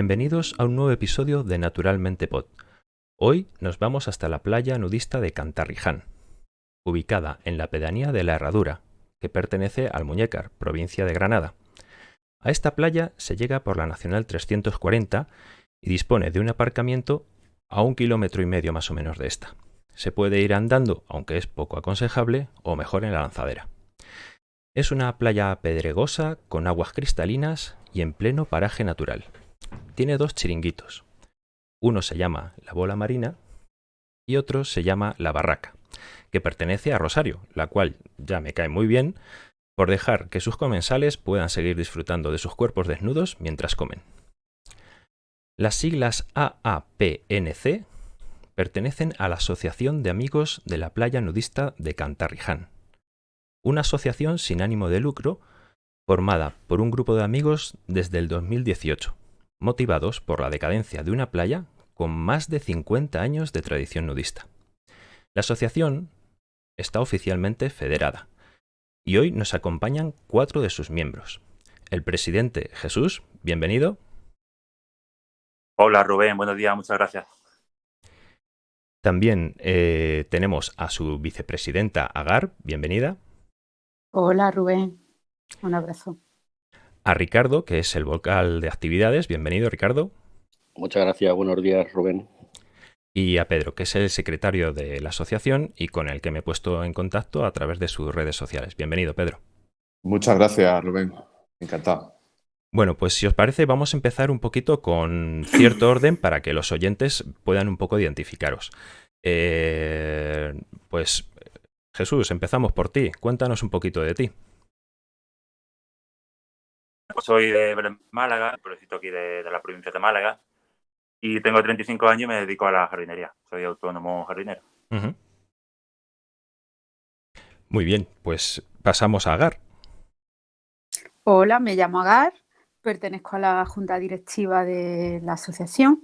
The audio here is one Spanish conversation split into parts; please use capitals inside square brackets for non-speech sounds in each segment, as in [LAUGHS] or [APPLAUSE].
Bienvenidos a un nuevo episodio de Naturalmente Pod. Hoy nos vamos hasta la playa nudista de Cantarriján, ubicada en la pedanía de La Herradura, que pertenece al Muñécar, provincia de Granada. A esta playa se llega por la Nacional 340 y dispone de un aparcamiento a un kilómetro y medio más o menos de esta. Se puede ir andando, aunque es poco aconsejable, o mejor en la lanzadera. Es una playa pedregosa, con aguas cristalinas y en pleno paraje natural. Tiene dos chiringuitos. Uno se llama La Bola Marina y otro se llama La Barraca, que pertenece a Rosario, la cual ya me cae muy bien por dejar que sus comensales puedan seguir disfrutando de sus cuerpos desnudos mientras comen. Las siglas AAPNC pertenecen a la Asociación de Amigos de la Playa Nudista de Cantarriján, una asociación sin ánimo de lucro formada por un grupo de amigos desde el 2018, motivados por la decadencia de una playa con más de 50 años de tradición nudista. La asociación está oficialmente federada y hoy nos acompañan cuatro de sus miembros. El presidente Jesús, bienvenido. Hola Rubén, buenos días, muchas gracias. También eh, tenemos a su vicepresidenta Agar, bienvenida. Hola Rubén, un abrazo. A Ricardo, que es el vocal de actividades, bienvenido Ricardo. Muchas gracias, buenos días Rubén. Y a Pedro, que es el secretario de la asociación y con el que me he puesto en contacto a través de sus redes sociales. Bienvenido Pedro. Muchas gracias Rubén, encantado. Bueno, pues si os parece vamos a empezar un poquito con cierto orden para que los oyentes puedan un poco identificaros. Eh, pues Jesús, empezamos por ti. Cuéntanos un poquito de ti. Pues soy de Málaga, pueblecito aquí de, la provincia de Málaga, y tengo 35 años y me dedico a la jardinería. Soy autónomo jardinero. Muy bien, pues pasamos a Agar. Hola, me llamo Agar, pertenezco a la junta directiva de la asociación.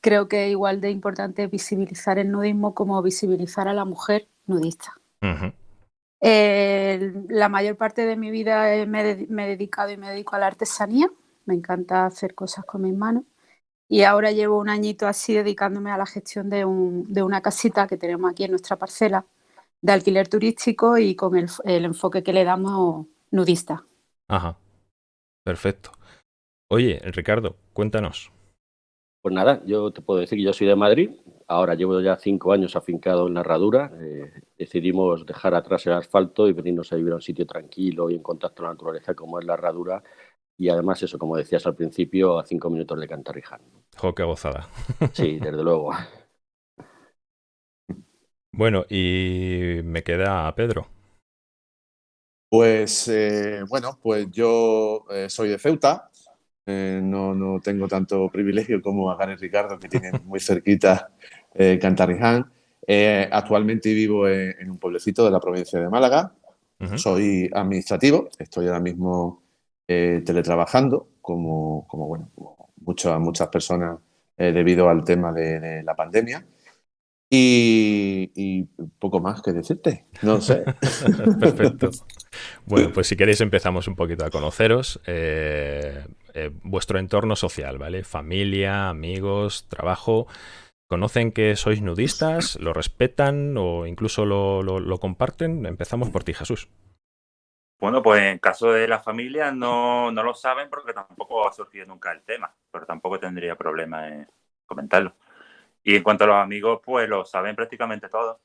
Creo que es igual de importante visibilizar el nudismo como visibilizar a la mujer nudista. La mayor parte de mi vida me, he dedicado y me dedico a la artesanía. Me encanta hacer cosas con mis manos. Y ahora llevo un añito así dedicándome a la gestión de, una casita que tenemos aquí en nuestra parcela de alquiler turístico y con el, el enfoque que le damos nudista. Ajá. Perfecto. Oye, Ricardo, cuéntanos. Pues nada, yo te puedo decir que yo soy de Madrid, ahora llevo ya cinco años afincado en la herradura, eh, decidimos dejar atrás el asfalto y venirnos a vivir a un sitio tranquilo y en contacto con la naturaleza como es la herradura y además eso, como decías al principio, a cinco minutos de Cantarriján. Jo, qué gozada. [LAUGHS] Sí, desde luego. Bueno, y me queda Pedro. Pues eh, bueno, pues yo eh, soy de Ceuta, eh, no, no, tengo tanto privilegio como Agar y Ricardo, que tienen muy cerquita eh, Cantarriján. Eh, actualmente vivo en, un pueblecito de la provincia de Málaga. Soy administrativo, estoy ahora mismo teletrabajando, como, como, bueno, muchas, muchas personas debido al tema de, la pandemia. Y, y, poco más que decirte, no sé. [LAUGHS] Perfecto. Bueno, pues si queréis empezamos un poquito a conoceros. Eh, eh, vuestro entorno social, ¿vale? Familia, amigos, trabajo. ¿Conocen que sois nudistas? ¿Lo respetan o incluso lo, comparten? Empezamos por ti, Jesús. Bueno, pues en caso de la familia no, no, lo saben porque tampoco ha surgido nunca el tema, pero tampoco tendría problema en comentarlo. Y en cuanto a los amigos, pues lo saben prácticamente todos.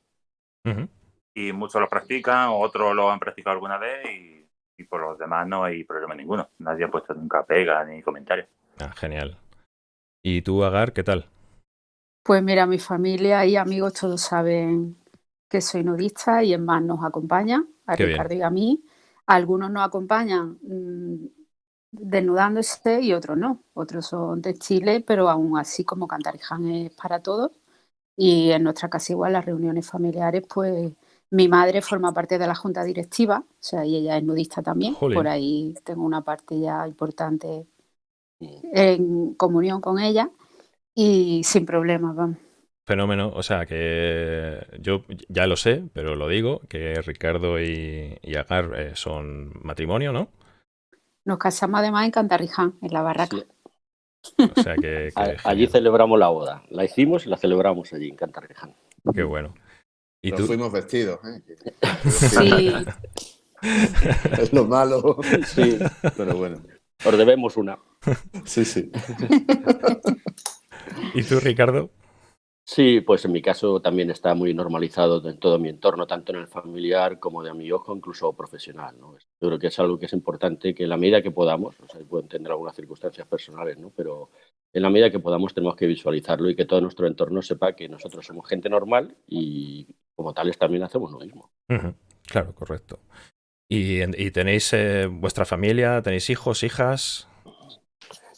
Y muchos lo practican, otros lo han practicado alguna vez y y por los demás no hay problema ninguno. Nadie ha puesto nunca pega ni comentario. Ah, genial. ¿Y tú, Agar, qué tal? Pues mira, mi familia y amigos todos saben que soy nudista y en más nos acompañan, a Ricardo y a mí. Algunos nos acompañan mm, desnudándose y otros no. Otros son textiles, pero aún así como Cantariján es para todos. Y en nuestra casa igual las reuniones familiares pues mi madre forma parte de la junta directiva, o sea, y ella es nudista también. Por ahí tengo una parte ya importante en comunión con ella y sin problemas, vamos. Fenómeno, o sea que yo ya lo sé, pero lo digo, que Ricardo y, Agar eh, son matrimonio, ¿no? Nos casamos además en Cantarriján, en la barraca. O sea que, [LAUGHS] allí celebramos la boda. La hicimos y la celebramos allí en Cantarreján. Qué bueno. ¿Y tú? fuimos vestidos. ¿eh? [LAUGHS] Sí. [LAUGHS] es lo malo. Sí. Pero bueno. Os debemos una. Sí, sí. [LAUGHS] ¿Y tú, Ricardo? Sí, pues en mi caso también está muy normalizado en todo mi entorno, tanto en el familiar como de amigos, incluso profesional. ¿no? Yo creo que es algo que es importante que en la medida que podamos, o sea, pueden tener algunas circunstancias personales, ¿no? pero en la medida que podamos tenemos que visualizarlo y que todo nuestro entorno sepa que nosotros somos gente normal y como tales también hacemos lo mismo. Claro, correcto. ¿Y, tenéis eh, vuestra familia, tenéis hijos, hijas?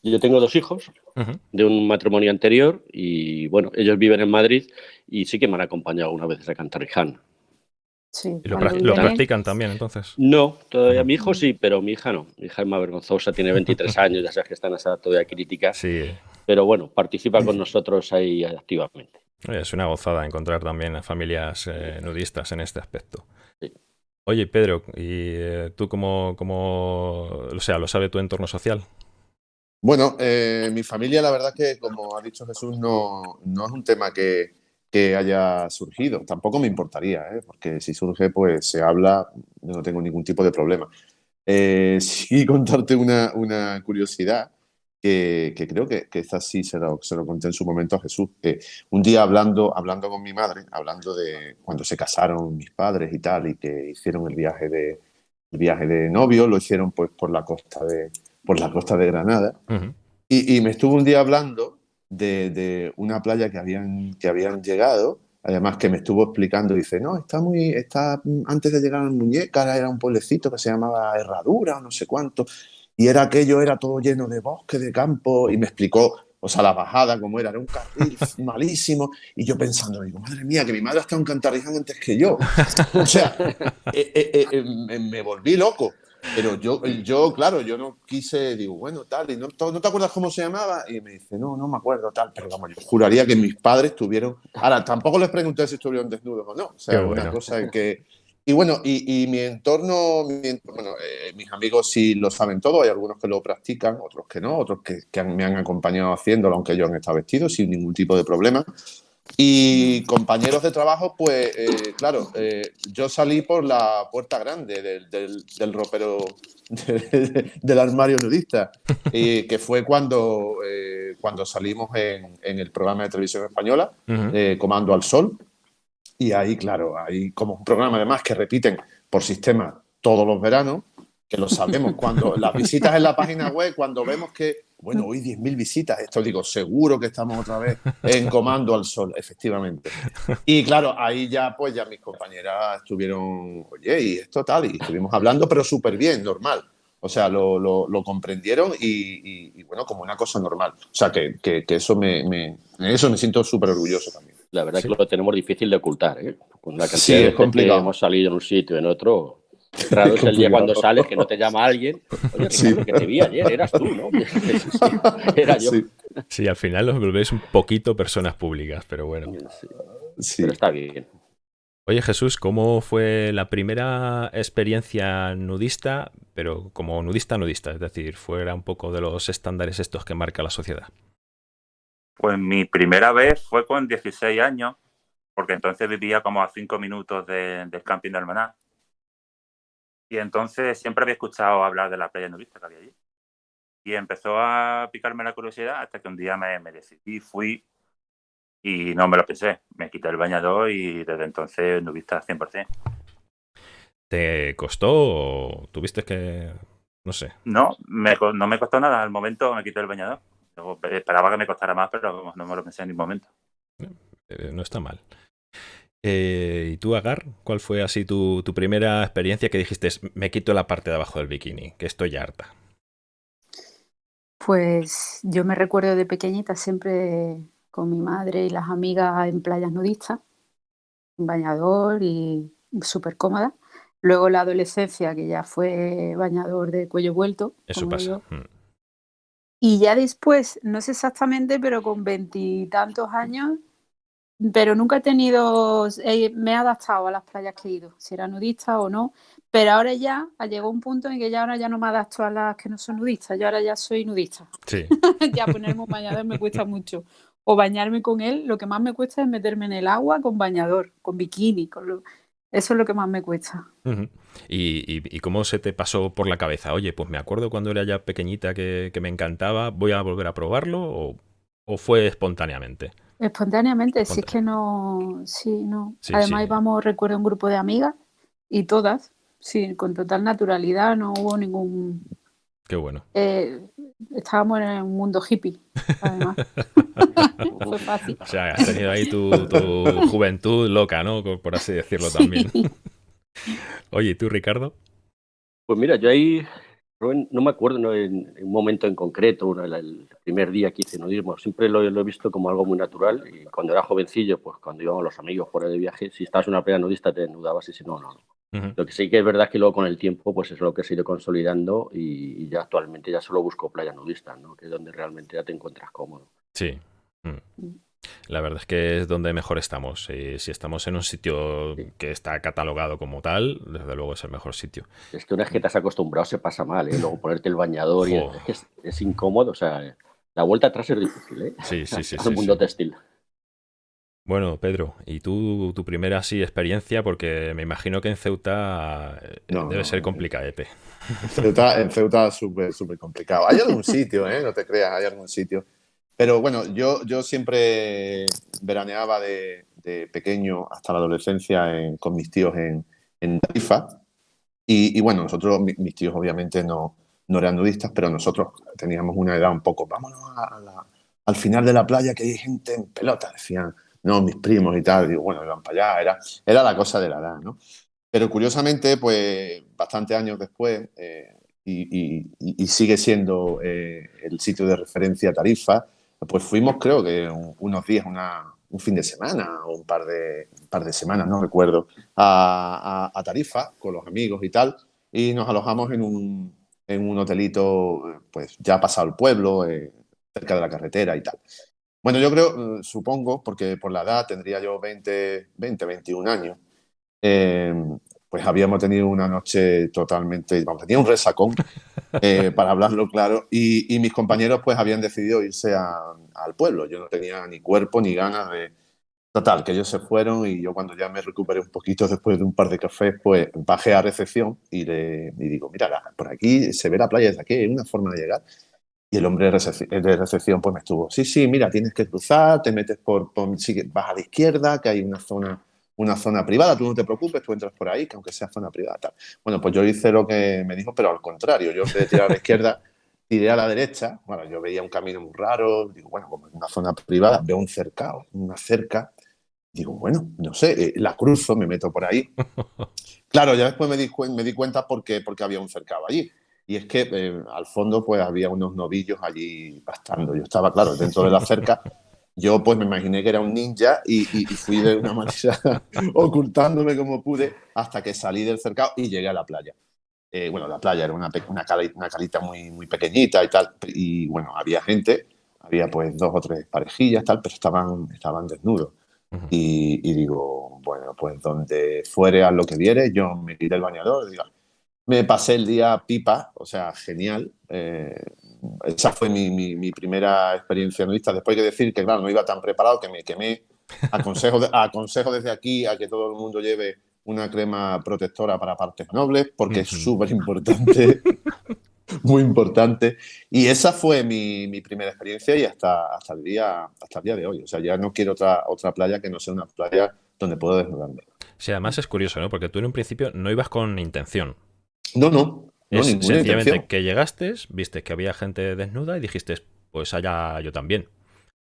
Yo tengo dos hijos de un matrimonio anterior y bueno, ellos viven en Madrid y sí que me han acompañado una vez a Cantariján. Sí, ¿Y lo, practican también entonces? No, todavía mi hijo sí, pero mi hija no. Mi hija es más vergonzosa, tiene 23 [LAUGHS] años, ya sabes que está en esa todavía crítica. Sí. Pero bueno, participa con nosotros ahí activamente. Es una gozada encontrar también a familias eh, nudistas en este aspecto. Oye, Pedro, ¿y eh, tú cómo, cómo, o sea, lo sabe tu entorno social? Bueno, eh, mi familia, la verdad que, como ha dicho Jesús, no, no es un tema que, que, haya surgido. Tampoco me importaría, ¿eh? porque si surge, pues se habla, yo no tengo ningún tipo de problema. Eh, [LAUGHS] sí, contarte una, una curiosidad que, que, creo que, que esta sí se lo, se lo, conté en su momento a Jesús. un día hablando, hablando con mi madre, hablando de cuando se casaron mis padres y tal, y que hicieron el viaje de, el viaje de novio, lo hicieron pues por la costa de por la costa de Granada. y, me estuvo un día hablando de, una playa que habían, que habían llegado, además que me estuvo explicando, dice, no, está muy, está, antes de llegar a Muñeca era un pueblecito que se llamaba Herradura o no sé cuánto, y era aquello, era todo lleno de bosque, de campo, y me explicó, o sea, la bajada como era, era un carril [LAUGHS] malísimo, y yo pensando, digo, madre mía, que mi madre está en Cantariján antes que yo. O sea, [LAUGHS] eh, eh, eh, me volví loco. Pero yo, yo, claro, yo no quise, digo, bueno, tal, y no, ¿no te acuerdas cómo se llamaba? Y me dice, no, no me acuerdo, tal, pero vamos, yo juraría que mis padres tuvieron. Ahora, tampoco les pregunté si estuvieron desnudos o no, o sea, una cosa que. Y bueno, y, mi entorno, bueno, eh, mis amigos sí lo saben todo, hay algunos que lo practican, otros que no, otros que, que me han acompañado haciéndolo, aunque ellos han estado vestidos sin ningún tipo de problema. Y compañeros de trabajo, pues eh, claro, eh, yo salí por la puerta grande del, del, ropero [LAUGHS] del armario nudista, [LAUGHS] y que fue cuando, eh, cuando salimos en, en, el programa de televisión española, Comando al Sol. Y ahí, claro, hay como un programa además que repiten por sistema todos los veranos, que lo sabemos. Cuando [LAUGHS] las visitas en la página web, cuando vemos que bueno, hoy 10.000 visitas, esto digo, seguro que estamos otra vez en comando al sol, efectivamente. Y claro, ahí ya pues ya mis compañeras estuvieron, oye, y esto tal, y estuvimos hablando, pero súper bien, normal. O sea, lo, lo, comprendieron y, bueno, como una cosa normal. O sea, que, que, eso me, me, eso me siento súper orgulloso también. La verdad es que lo tenemos difícil de ocultar, ¿eh? Con la cantidad de que hemos salido en un sitio en otro, [LAUGHS] Raro es el día cuando sales que no te llama alguien. Oye, sí. que te vi ayer, eras tú, ¿no? [LAUGHS] Era yo. Sí. al final los volvéis un poquito personas públicas, pero bueno. Sí. Pero está bien. Oye Jesús, ¿cómo fue la primera experiencia nudista, pero como nudista nudista? Es decir, fuera un poco de los estándares estos que marca la sociedad. Pues mi primera vez fue con 16 años, porque entonces vivía como a 5 minutos del camping de Almaná. Y entonces siempre había escuchado hablar de la playa nudista que había allí. Y empezó a picarme la curiosidad hasta que un día me, me decidí, fui y no me lo pensé. Me quité el bañador y desde entonces nudista 100%. ¿Te costó o tuviste que, no sé? No, me, no me costó nada. Al momento me quité el bañador. Esperaba que me costara más, pero no me lo pensé en ningún momento. Eh, no está mal. Eh, ¿Y tú, Agar? ¿Cuál fue así tu, primera experiencia que dijiste, me quito la parte de abajo del bikini, que estoy harta? Pues yo me recuerdo de pequeñita siempre con mi madre y las amigas en playas nudistas, en bañador y súper cómoda. Luego la adolescencia, que ya fue bañador de cuello vuelto. Eso pasa. Mm. Y ya después, no sé exactamente, pero con veintitantos años, pero nunca he tenido, me he adaptado a las playas que he ido, si era nudista o no, pero ahora ya llegó un punto en que ya ahora ya no me adapto a las que no son nudistas, yo ahora ya soy nudista. Sí. [LAUGHS] ya ponerme un bañador me cuesta mucho. O bañarme con él, lo que más me cuesta es meterme en el agua con bañador, con bikini, con lo... eso es lo que más me cuesta. ¿Y, cómo se te pasó por la cabeza? Oye, pues me acuerdo cuando era ya pequeñita que, me encantaba, ¿voy a volver a probarlo? ¿O, fue espontáneamente? Espontáneamente, si es que no, sí, no. Además íbamos, recuerdo, un grupo de amigas y todas, sí, con total naturalidad, no hubo ningún... Qué bueno. Eh, estábamos en un mundo hippie, además. [LAUGHS] Fue fácil. O sea, has tenido ahí tu, juventud loca, ¿no? Por así decirlo también. Oye, ¿y tú, Ricardo? Pues mira, yo ahí no me acuerdo en, un momento en concreto, el primer día que hice nudismo, siempre lo, he visto como algo muy natural y cuando era jovencillo, pues cuando íbamos los amigos por de viaje, si estabas en una playa nudista te desnudabas y si no, no. Lo que sí que es verdad que luego con el tiempo pues es lo que se ha ido consolidando y, ya actualmente ya solo busco playa nudista, ¿no? que es donde realmente ya te encuentras cómodo. Sí. Mm. La verdad es que es donde mejor estamos. si estamos en un sitio que está catalogado como tal, desde luego es el mejor sitio. Es que una vez que te has acostumbrado se pasa mal, ¿eh? Luego ponerte el bañador y [LAUGHS] es, incómodo. O sea, la vuelta atrás es difícil, ¿eh? Sí, sí, sí. [LAUGHS] es un mundo textil. Bueno, Pedro, ¿y tú tu primera así experiencia? Porque me imagino que en Ceuta eh, debe ser complicadete. En Ceuta, en Ceuta es súper complicado. Hay algún sitio, ¿eh? No te creas, hay algún sitio. Pero bueno, yo, yo siempre veraneaba de, pequeño hasta la adolescencia con mis tíos en, en Tarifa. Y, bueno, nosotros, mis tíos obviamente no, no eran nudistas, pero nosotros teníamos una edad un poco, vámonos al final de la playa que hay gente en pelota, decían, no, mis primos y tal, digo, bueno, iban para allá, era, era la cosa de la edad, ¿no? Pero curiosamente, pues bastantes años después, eh, y, sigue siendo eh, el sitio de referencia Tarifa, pues fuimos, creo que unos días, un fin de semana o un par de, par de semanas, no recuerdo, a, Tarifa con los amigos y tal, y nos alojamos en un, en un hotelito, pues ya pasado el pueblo, eh, cerca de la carretera y tal. Bueno, yo creo, eh, supongo, porque por la edad tendría yo 20, 20 21 años, eh, pues habíamos tenido una noche totalmente, vamos, tenía un resacón, [LAUGHS] eh, para hablarlo claro, y, mis compañeros pues habían decidido irse al pueblo. Yo no tenía ni cuerpo ni ganas de... Total, que ellos se fueron y yo cuando ya me recuperé un poquito después de un par de cafés, pues bajé a recepción y, le, digo, mira, por aquí se ve la playa desde aquí, hay una forma de llegar. Y el hombre de recepción, pues me estuvo, sí, sí, mira, tienes que cruzar, te metes por, por vas a la izquierda, que hay una zona una zona privada, tú no te preocupes, tú entras por ahí, que aunque sea zona privada. Tal. Bueno, pues yo hice lo que me dijo, pero al contrario, yo en vez de tirar a la izquierda, [LAUGHS] tiré a la derecha, bueno, yo veía un camino muy raro, digo, bueno, como en una zona privada, veo un cercado, una cerca, digo, bueno, no sé, eh, la cruzo, me meto por ahí. [LAUGHS] Claro, ya después me di, me di cuenta porque, porque había un cercado allí. Y es que eh, al fondo pues había unos novillos allí pastando. Yo estaba, claro, dentro de la cerca yo pues me imaginé que era un ninja y, fui de una manera [LAUGHS] ocultándome como pude hasta que salí del cercado y llegué a la playa. Eh, bueno, la playa era una, una, calita, muy, muy pequeñita y tal, y bueno, había gente, había pues dos o tres parejillas tal, pero estaban, estaban desnudos. y, digo, bueno, pues donde fuere a lo que viere, yo me quité el bañador, digo, me pasé el día pipa, o sea, genial. Eh, esa fue mi, primera experiencia nudista. Después hay que decir que, claro, no iba tan preparado que me quemé. Aconsejo, [LAUGHS] aconsejo desde aquí a que todo el mundo lleve una crema protectora para partes nobles, porque es súper importante, [LAUGHS] muy importante. Y esa fue mi, primera experiencia y hasta, hasta, el día, hasta el día de hoy. O sea, ya no quiero otra, otra playa que no sea una playa donde puedo desnudarme. Sí, además es curioso, ¿no? Porque tú en un principio no ibas con intención. No, no. Es sencillamente que llegaste, viste que había gente desnuda y dijiste, pues allá yo también.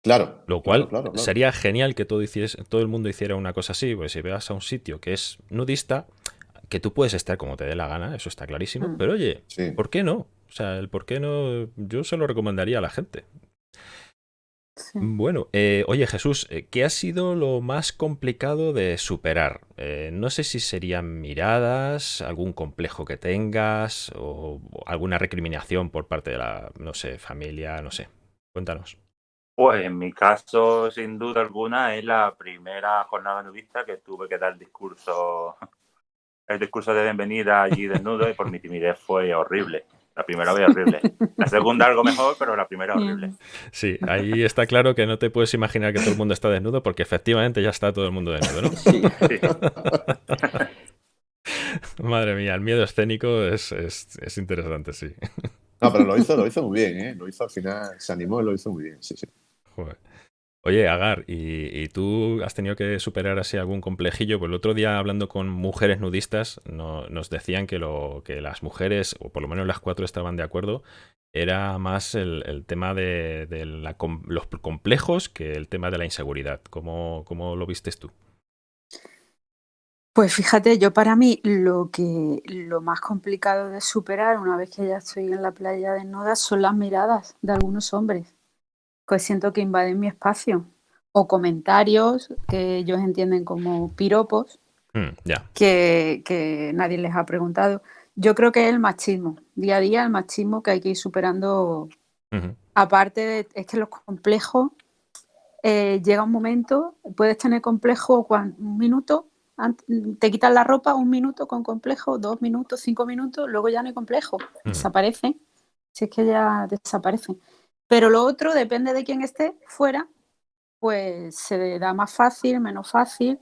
Claro. Lo cual sería genial que todo, todo el mundo hiciera una cosa así, pues si veas a un sitio que es nudista, que tú puedes estar como te dé la gana, eso está clarísimo, mm. pero oye, ¿por qué no? O sea, el por qué no, yo se lo recomendaría a la gente. Bueno, eh, oye Jesús, eh, ¿qué ha sido lo más complicado de superar? Eh, no sé si serían miradas, algún complejo que tengas o alguna recriminación por parte de la, no sé, familia, no sé. Cuéntanos. Pues en mi caso, sin duda alguna, es la primera jornada nudista que tuve que dar el discurso, [LAUGHS] el discurso de bienvenida allí desnudo y por mi timidez fue horrible. La primera vez horrible. La segunda algo mejor, pero la primera horrible. Sí, ahí está claro que no te puedes imaginar que todo el mundo está desnudo porque efectivamente ya está todo el mundo desnudo, ¿no? Sí. [LAUGHS] Madre mía, el miedo escénico es, es, interesante, sí. No, pero lo hizo, lo hizo muy bien, ¿eh? Lo hizo al final, se animó y lo hizo muy bien, sí, sí. Oye, Agar, ¿y, tú has tenido que superar así algún complejillo? Pues el otro día hablando con mujeres nudistas nos decían que, lo, que las mujeres, o por lo menos las cuatro estaban de acuerdo, era más el, tema de, los complejos que el tema de la inseguridad. ¿Cómo, ¿Cómo, lo vistes tú? Pues fíjate, yo para mí lo que lo más complicado de superar una vez que ya estoy en la playa desnuda son las miradas de algunos hombres pues siento que invaden mi espacio. O comentarios que ellos entienden como piropos, mm, que, nadie les ha preguntado. Yo creo que es el machismo, día a día el machismo que hay que ir superando. Aparte, de, es que los complejos, eh, llega un momento, puedes tener complejo un minuto, te quitas la ropa un minuto con complejo, dos minutos, cinco minutos, luego ya no hay complejo, desaparecen. Si es que ya desaparecen. Pero lo otro, depende de quién esté fuera, pues se da más fácil, menos fácil.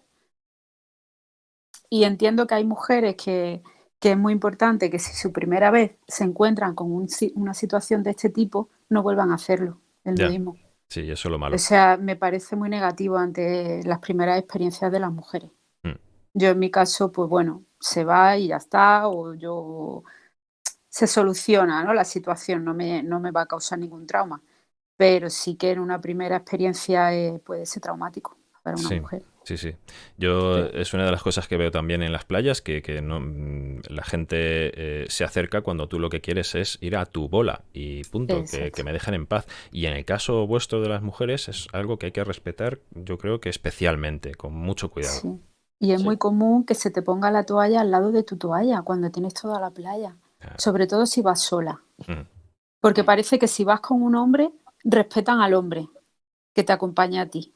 Y entiendo que hay mujeres que, es muy importante que si su primera vez se encuentran con una situación de este tipo, no vuelvan a hacerlo, el mismo. Sí, eso es lo malo. O sea, me parece muy negativo ante las primeras experiencias de las mujeres. Mm. Yo en mi caso, pues bueno, se va y ya está, o yo se soluciona ¿no? la situación, no me, no me va a causar ningún trauma. Pero sí que en una primera experiencia eh, puede ser traumático para una mujer. Sí, sí. Yo es una de las cosas que veo también en las playas, que, que no, mm, la gente eh, se acerca cuando tú lo que quieres es ir a tu bola y punto, que, que, me dejen en paz. Y en el caso vuestro de las mujeres es algo que hay que respetar, yo creo que especialmente, con mucho cuidado. Sí. Y es muy común que se te ponga la toalla al lado de tu toalla cuando tienes toda la playa. Sobre todo si vas sola. Porque parece que si vas con un hombre, respetan al hombre que te acompaña a ti.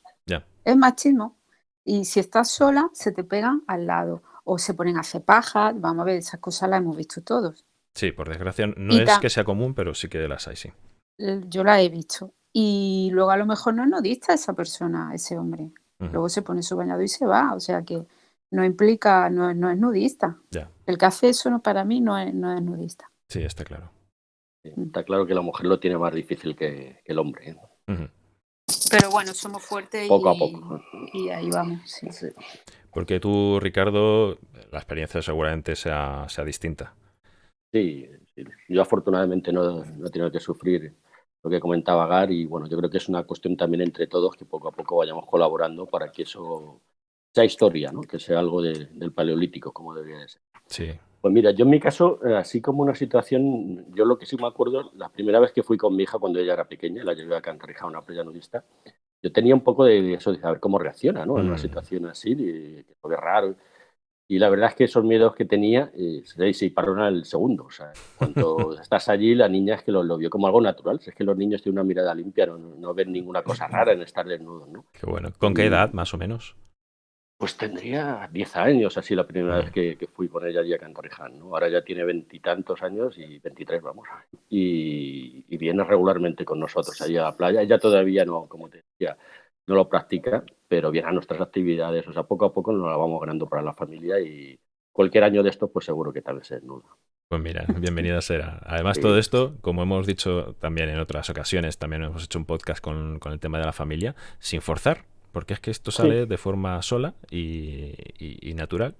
Es machismo. Y si estás sola, se te pegan al lado. O se ponen a hacer pajas. Vamos a ver, esas cosas las hemos visto todos. Sí, por desgracia no es que sea común, pero sí que las hay, sí. Yo las he visto. Y luego a lo mejor no es nudista esa persona, ese hombre. Luego se pone su bañado y se va. O sea que no implica, no, es nudista. El hace eso no, para mí no es, no es nudista. Sí, está claro. Está claro que la mujer lo tiene más difícil que, el hombre. ¿eh? Pero bueno, somos fuertes poco a poco. y ahí vamos. Porque tú, Ricardo, la experiencia seguramente sea, sea distinta. Sí, yo afortunadamente no, no he tenido que sufrir lo que comentaba Gar y bueno, yo creo que es una cuestión también entre todos que poco a poco vayamos colaborando para que eso sea historia, ¿no? que sea algo del paleolítico, como debería ser. Sí. Pues mira, yo en mi caso, eh, así como una situación, yo lo que sí me acuerdo, la primera vez que fui con mi hija cuando ella era pequeña, la llevé a Cantarija, una playa nudista, yo tenía un poco de eso de saber cómo reacciona, ¿no? En una mm. situación así, de, que fue raro. Y la verdad es que esos miedos que tenía eh, se disparon al segundo. O sea, cuando [LAUGHS] estás allí, la niña es que lo, vio como algo natural. es que los niños tienen una mirada limpia, no, no ven ninguna cosa rara en estar desnudos, ¿no? Qué bueno. ¿Con qué edad, más o menos? Pues tendría 10 años, así la primera vez que, fui con ella allí a Cantarriján, ¿no? Ahora ya tiene veintitantos años y 23, vamos. Y, viene regularmente con nosotros allí a la playa. Ella todavía no, como te decía, no lo practica, pero viene a nuestras actividades. O sea, poco a poco nos la vamos ganando para la familia y cualquier año de esto, pues seguro que tal vez es nudo. Pues mira, bienvenida [LAUGHS] será. Además, todo esto, como hemos dicho también en otras ocasiones, también hemos hecho un podcast con, con el tema de la familia, sin forzar, porque es que esto sale de forma sola y, natural.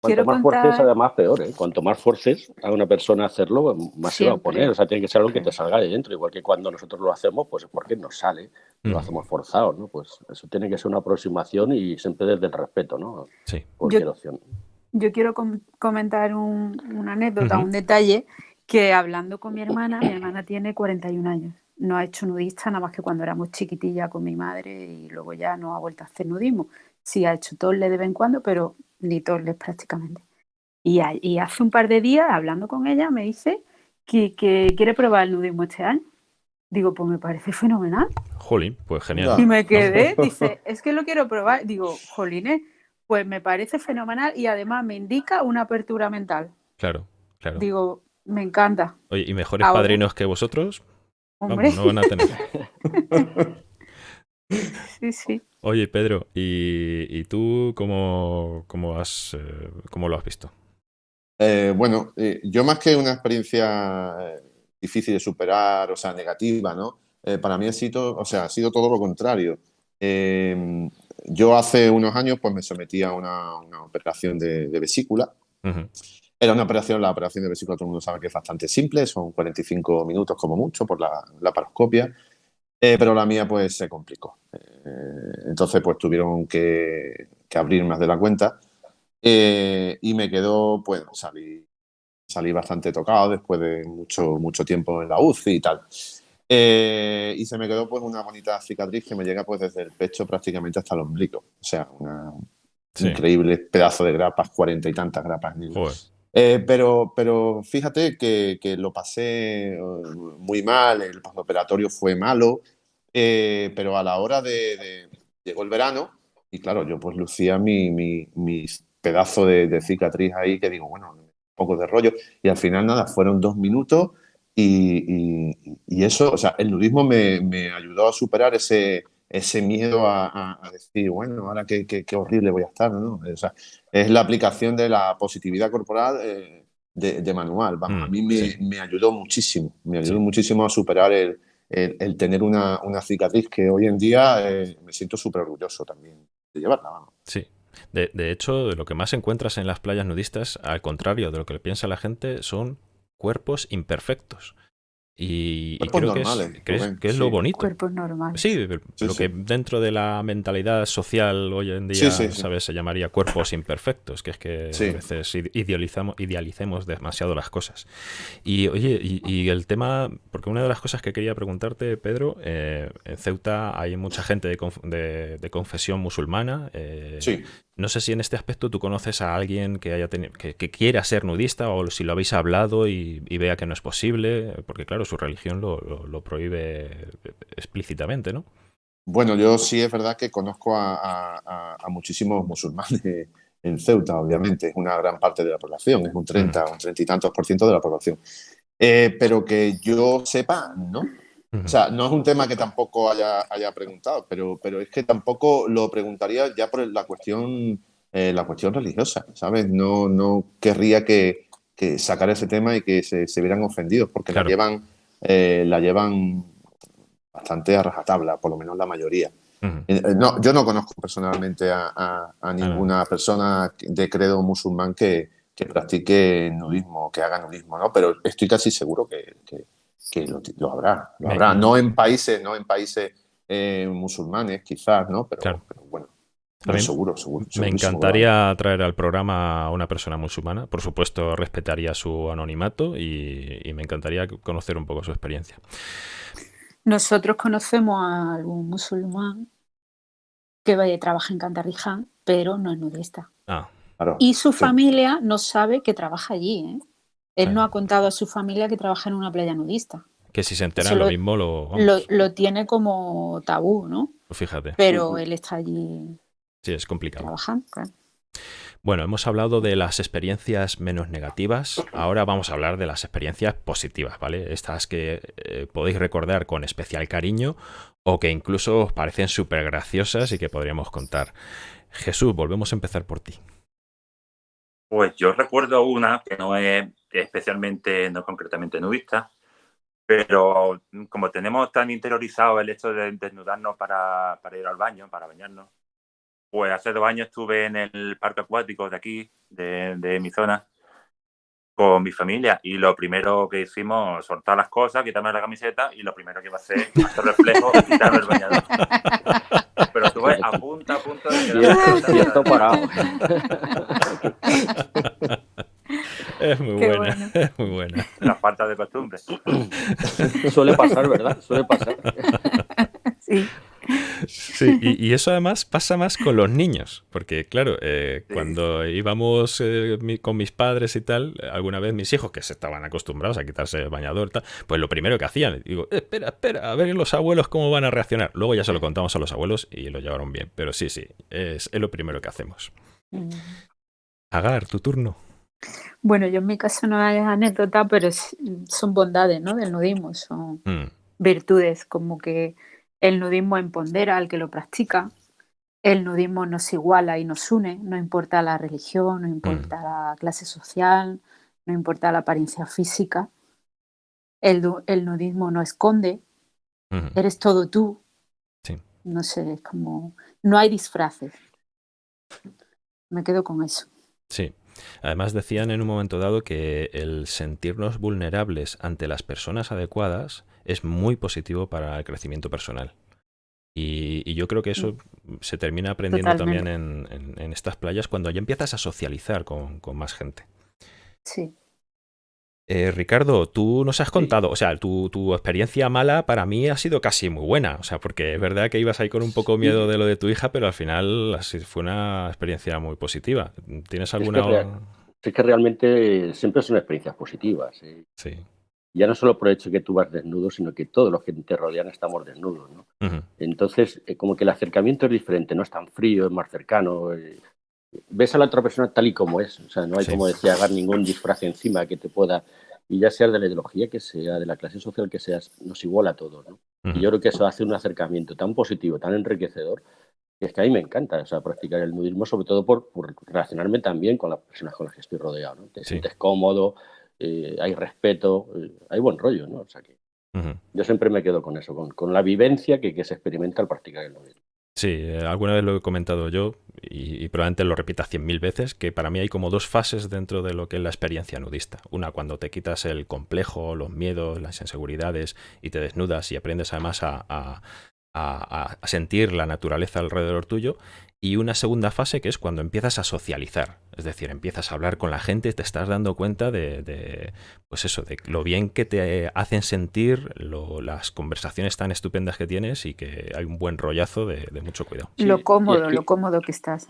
Cuanto más forces, además, peor. ¿eh? Cuanto más forces a una persona hacerlo, más se va a poner. O sea, tiene que ser algo que te salga de dentro. Igual que cuando nosotros lo hacemos, pues es porque nos sale, lo mm. hacemos forzado, ¿no? Pues eso tiene que ser una aproximación y siempre desde el respeto, ¿no? Sí. Cualquier yo, opción. Yo quiero comentar una anécdota, un detalle, que hablando con mi hermana, mi hermana tiene 41 años no ha hecho nudista nada más que cuando éramos chiquitilla con mi madre y luego ya no ha vuelto a hacer nudismo. Sí ha hecho torle de vez en cuando, pero ni torles prácticamente. Y, hace un par de días, hablando con ella, me dice que, quiere probar el nudismo este año. Digo, pues me parece fenomenal. Jolín, pues genial. Y me [LAUGHS] quedé, dice, es que lo quiero probar. Digo, jolines, pues me parece fenomenal y además me indica una apertura mental. Claro, claro. Digo, me encanta. Oye, ¿y mejores padrinos que vosotros? Hombre. no van a tener. [LAUGHS] sí, sí. Oye, Pedro, ¿y, tú cómo, cómo, has, eh, cómo lo has visto? Eh, bueno, eh, yo más que una experiencia difícil de superar, o sea, negativa, ¿no? para mí ha sido, o sea, ha sido todo lo contrario. Em, yo hace unos años pues me sometí a una, operación de, vesícula. Era una operación, la operación de vesícula todo el mundo sabe que es bastante simple, son 45 minutos como mucho por la, la paroscopia. Eh, pero la mía pues se complicó. Eh, entonces pues tuvieron que, abrir más de la cuenta eh, y me quedó, pues salí, salí bastante tocado después de mucho, mucho tiempo en la UCI y tal. y se me quedó pues una bonita cicatriz que me llega pues desde el pecho prácticamente hasta el ombligo. O sea, un increíble pedazo de grapas, cuarenta y tantas grapas. Eh, pero, pero fíjate que, que, lo pasé eh, muy mal, el operatorio fue malo, eh, pero a la hora de, Llegó el verano y claro, yo pues lucía mi, mi, pedazo de, cicatriz ahí que digo, bueno, un poco de rollo. Y al final nada, fueron dos minutos y, y, eso, o sea, el nudismo me, me ayudó a superar ese, ese miedo a, decir, bueno, ahora qué, qué, horrible voy a estar, ¿no? O sea, es la aplicación de la positividad corporal eh, de, manual. Vamos, a mm, mí me, me, ayudó muchísimo, me ayudó muchísimo a superar el, el, tener una, una, cicatriz que hoy en día eh, me siento súper orgulloso también de llevarla. Vamos. Sí. De, de hecho, lo que más encuentras en las playas nudistas, al contrario de lo que piensa la gente, son cuerpos imperfectos. Y, creo que es, que es, lo bonito. Cuerpos normales. Sí, lo que dentro de la mentalidad social hoy en día, ¿sabes? Se llamaría cuerpos imperfectos, que es que a veces idealizamos, idealicemos demasiado las cosas. Y oye, y, el tema, porque una de las cosas que quería preguntarte, Pedro, eh, en Ceuta hay mucha gente de, de, confesión musulmana. Eh, sí. No sé si en este aspecto tú conoces a alguien que haya que, quiera ser nudista o si lo habéis hablado y, vea que no es posible, porque claro, su religión lo, prohíbe explícitamente, ¿no? Bueno, yo sí es verdad que conozco a, muchísimos musulmanes [LAUGHS] en Ceuta, obviamente, es una gran parte de la población, es un 30, un 30 y tantos por ciento de la población. Eh, pero que yo sepa, ¿no? O sea, no es un tema que tampoco haya, haya preguntado, pero, pero es que tampoco lo preguntaría ya por la cuestión, eh, la cuestión religiosa, ¿sabes? No, no querría que, que sacar ese tema y que se, se vieran ofendidos, porque la, llevan, eh, la llevan bastante a rajatabla, por lo menos la mayoría. Eh, no, yo no conozco personalmente a, a, ah, ninguna persona de credo musulmán que, que practique nudismo, que haga nudismo, ¿no? Pero estoy casi seguro que, que que lo, habrá, lo habrá. No en países, no en países eh, musulmanes, quizás, ¿no? Pero, bueno. seguro, seguro, Me encantaría traer al programa a una persona musulmana. Por supuesto, respetaría su anonimato y, me encantaría conocer un poco su experiencia. Nosotros conocemos a algún musulmán que trabaja en Cantarriján, pero no es nudista. Ah. y su familia no sabe que trabaja allí, ¿eh? Él no ha contado a su familia que trabaja en una playa nudista. Que si se enteran lo, mismo lo, lo, tiene como tabú, ¿no? Pues fíjate. Pero él está allí. Sí, es complicado. Trabajando, Bueno, hemos hablado de las experiencias menos negativas, ahora vamos a hablar de las experiencias positivas, ¿vale? Estas que eh, podéis recordar con especial cariño o que incluso os parecen súper graciosas y que podríamos contar. Jesús, volvemos a empezar por ti. Pues yo recuerdo una que no es especialmente, no concretamente nudista, pero como tenemos tan interiorizado el hecho de desnudarnos para, para ir al baño, para bañarnos, pues hace dos años estuve en el parque acuático de aquí, de, de mi zona, con mi familia y lo primero que hicimos, soltar las cosas, quitarme la camiseta y lo primero que iba a hacer, [LAUGHS] hacer reflejo y quitarme el bañador. Pero estuve a punto, a punto de quedar parado. [LAUGHS] [LAUGHS] Es muy buena, [LAUGHS] es muy buena. La falta de costumbre. [COUGHS] Suele pasar, ¿verdad? Suele pasar. [LAUGHS] Sí. Sí, y, eso además pasa más con los niños, porque claro, eh, cuando íbamos eh, con mis padres y tal, alguna vez mis hijos que se estaban acostumbrados a quitarse el bañador, tal, pues lo primero que hacían, digo, espera, espera, a ver los abuelos cómo van a reaccionar. Luego ya se lo contamos a los abuelos y lo llevaron bien, pero sí, sí, es, lo primero que hacemos. Mm. Agar, tu turno. Bueno, yo en mi caso no hay anécdota, pero son bondades, ¿no? Del nudismo, son mm. virtudes, como que el nudismo empodera al que lo practica, el nudismo nos iguala y nos une, no importa la religión, no importa mm. la clase social, no importa la apariencia física. El, nudismo no esconde, eres todo tú. No sé, es como, no hay disfraces. Me quedo con eso. Sí. Además decían en un momento dado que el sentirnos vulnerables ante las personas adecuadas es muy positivo para el crecimiento personal. Y, yo creo que eso se termina aprendiendo también en, estas playas cuando ya empiezas a socializar con, más gente. Sí. Eh, Ricardo, tú nos has contado, o sea, tu, tu, experiencia mala para mí ha sido casi muy buena, o sea, porque es verdad que ibas ahí con un poco miedo de lo de tu hija, pero al final fue una experiencia muy positiva. ¿Tienes alguna...? Es que, realmente siempre son experiencias positivas. ¿eh? Sí ya no solo por el hecho de que tú vas desnudo, sino que todos los que te rodean estamos desnudos. ¿no? Entonces, eh, como que el acercamiento es diferente, no es tan frío, es más cercano. Ves a la otra persona tal y como es, o sea, no hay, como decía, hagar ningún disfraz encima que te pueda, y ya sea de la ideología que sea, de la clase social que seas, nos iguala a todos. ¿no? Y yo creo que eso hace un acercamiento tan positivo, tan enriquecedor, que es que a mí me encanta o sea, practicar el nudismo, sobre todo por, por relacionarme también con las personas con las que estoy rodeado. ¿no? Te sientes cómodo, eh, hay respeto, eh, hay buen rollo, ¿no? O sea que yo siempre me quedo con eso, con, la vivencia que, se experimenta al practicar el nudismo. Sí, eh, alguna vez lo he comentado yo y, probablemente lo repita cien mil veces, que para mí hay como dos fases dentro de lo que es la experiencia nudista. Una cuando te quitas el complejo, los miedos, las inseguridades y te desnudas y aprendes además a sentir la naturaleza alrededor tuyo y una segunda fase que es cuando empiezas a socializar, es decir, empiezas a hablar con la gente, te estás dando cuenta de, pues eso, de lo bien que te hacen sentir las conversaciones tan estupendas que tienes y que hay un buen rollazo de, mucho cuidado. lo cómodo, lo cómodo que estás.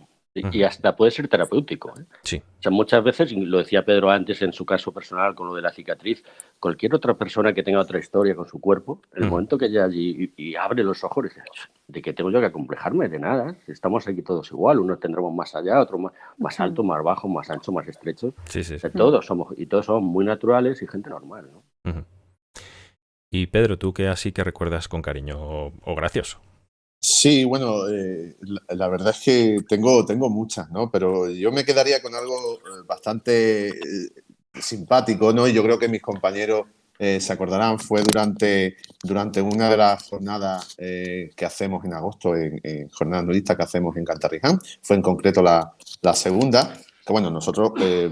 Y, hasta puede ser terapéutico. ¿eh? Sí. O sea, muchas veces, lo decía Pedro antes en su caso personal con lo de la cicatriz, cualquier otra persona que tenga otra historia con su cuerpo, el momento que ella allí y, abre los ojos, dice, ¿de qué tengo yo que acomplejarme? De nada. Estamos aquí todos igual. Unos tendremos más allá, otros más, alto, más bajo, más ancho, más estrecho. Sí, sí, todos somos, y todos somos muy naturales y gente normal. ¿no? Y Pedro, ¿tú qué así que recuerdas con cariño o gracioso? Sí, bueno, eh, la, verdad es que tengo, tengo muchas, ¿no? Pero yo me quedaría con algo eh, bastante eh, simpático, ¿no? Y yo creo que mis compañeros se acordarán, fue durante, durante una de las jornadas que hacemos en agosto, en, en jornadas nudistas que hacemos en Cantarriján, fue en concreto la, la segunda, bueno, nosotros eh,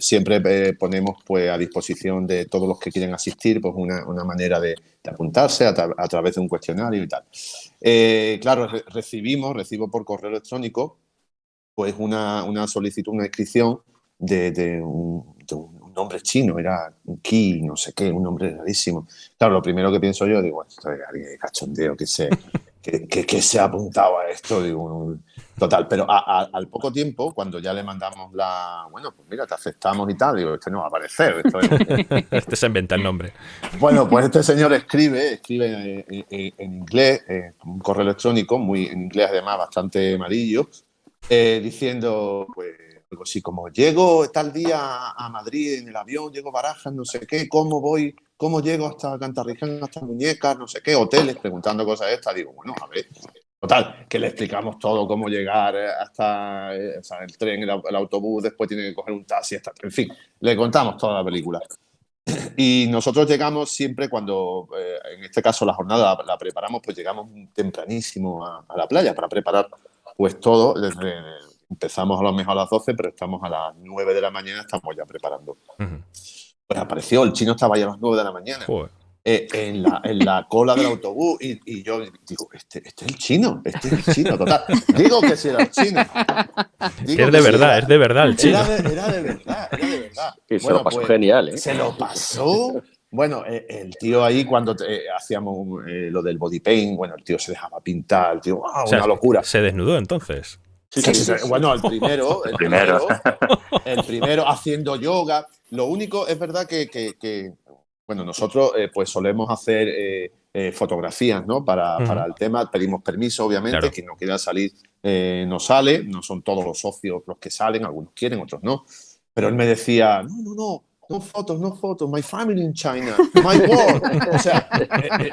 siempre eh, ponemos pues, a disposición de todos los que quieren asistir pues, una, manera de, apuntarse a, través de un cuestionario y tal. Eh, claro, recibimos, recibo por correo electrónico pues una, solicitud, una inscripción de, un, nombre chino, era Ki, no sé qué, un nombre rarísimo. Claro, lo primero que pienso yo, digo, esto es alguien de cachondeo que se, que, se ha apuntado a esto, digo, total, pero al poco tiempo, cuando ya le mandamos la, bueno, pues mira, te aceptamos y tal, digo, este no va a aparecer. [LAUGHS] este se inventa el nombre. Bueno, pues este señor escribe, escribe en, inglés, un correo electrónico, muy en inglés además bastante amarillo, eh, diciendo, pues, algo así como, llego tal día a Madrid en el avión, llego a Barajas, no sé qué, ¿cómo voy? ¿Cómo llego hasta Cantarriján, hasta Muñecas, no sé qué, hoteles, preguntando cosas estas? Digo, bueno, a ver, total, que le explicamos todo, cómo llegar eh, hasta eh, el tren, el, autobús, después tiene que coger un taxi, hasta, en fin, le contamos toda la película. Y nosotros llegamos siempre cuando, eh, en este caso la jornada la, preparamos, pues llegamos tempranísimo a, la playa para preparar pues todo. Desde, empezamos a lo mejor a las 12, pero estamos a las 9 de la mañana, estamos ya preparando. Pues apareció, el chino estaba ya a las 9 de la mañana. Eh, en, la, en, la, cola del autobús y, y yo digo, este, este, es el chino, este es el chino, total. Digo que si era el chino. es de verdad, es de verdad el chino. Era de, era de verdad, era de verdad. Y se lo pasó pues, genial, ¿eh? Se lo pasó Bueno, eh, el tío ahí cuando hacíamos eh, lo del body paint, bueno, el tío se dejaba pintar, el tío, una locura. Se desnudó entonces. Sí, sí, bueno, el primero, [LAUGHS] el primero, el primero haciendo yoga. Lo único es verdad que, bueno, nosotros pues solemos hacer fotografías, ¿no? Para, para, el tema, pedimos permiso, obviamente, quien no quiera salir no sale, no son todos los socios los que salen, algunos quieren, otros no. Pero él me decía, no, no, no, no fotos, no fotos, my family in China, my world. O sea, eh, eh,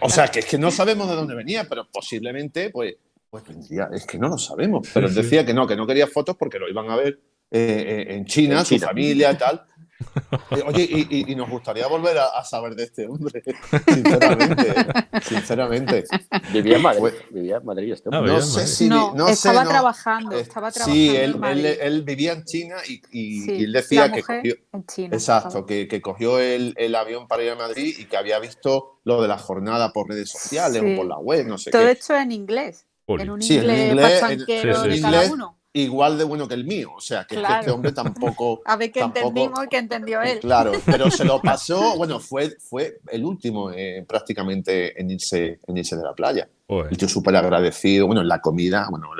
o sea, que es que no sabemos de dónde venía, pero posiblemente, pues, pues vendría, es que no lo sabemos. Pero él decía que no, que no quería fotos porque lo iban a ver eh, en China, su familia y tal. [LAUGHS] Oye, y, nos gustaría volver a, saber de este hombre, [LAUGHS] sinceramente. sinceramente. Vivía en Madrid, vivía en Madrid este hombre. No, sé si. No, estaba trabajando, estaba trabajando. Sí, él, él, vivía en China y, él decía que cogió. En China, exacto, que, que, cogió el, el, avión para ir a Madrid y que había visto lo de la jornada por redes sociales o por la web, no sé Todo qué. Todo esto en inglés. En un inglés, en inglés, de cada uno igual de bueno que el mío. O sea, que, este hombre tampoco. [LAUGHS] A ver qué entendimos y qué entendió él. Claro, pero se lo [LAUGHS] pasó, bueno, fue, fue el último eh, prácticamente en irse, en irse de la playa. El tío súper agradecido. Bueno, en la comida, bueno,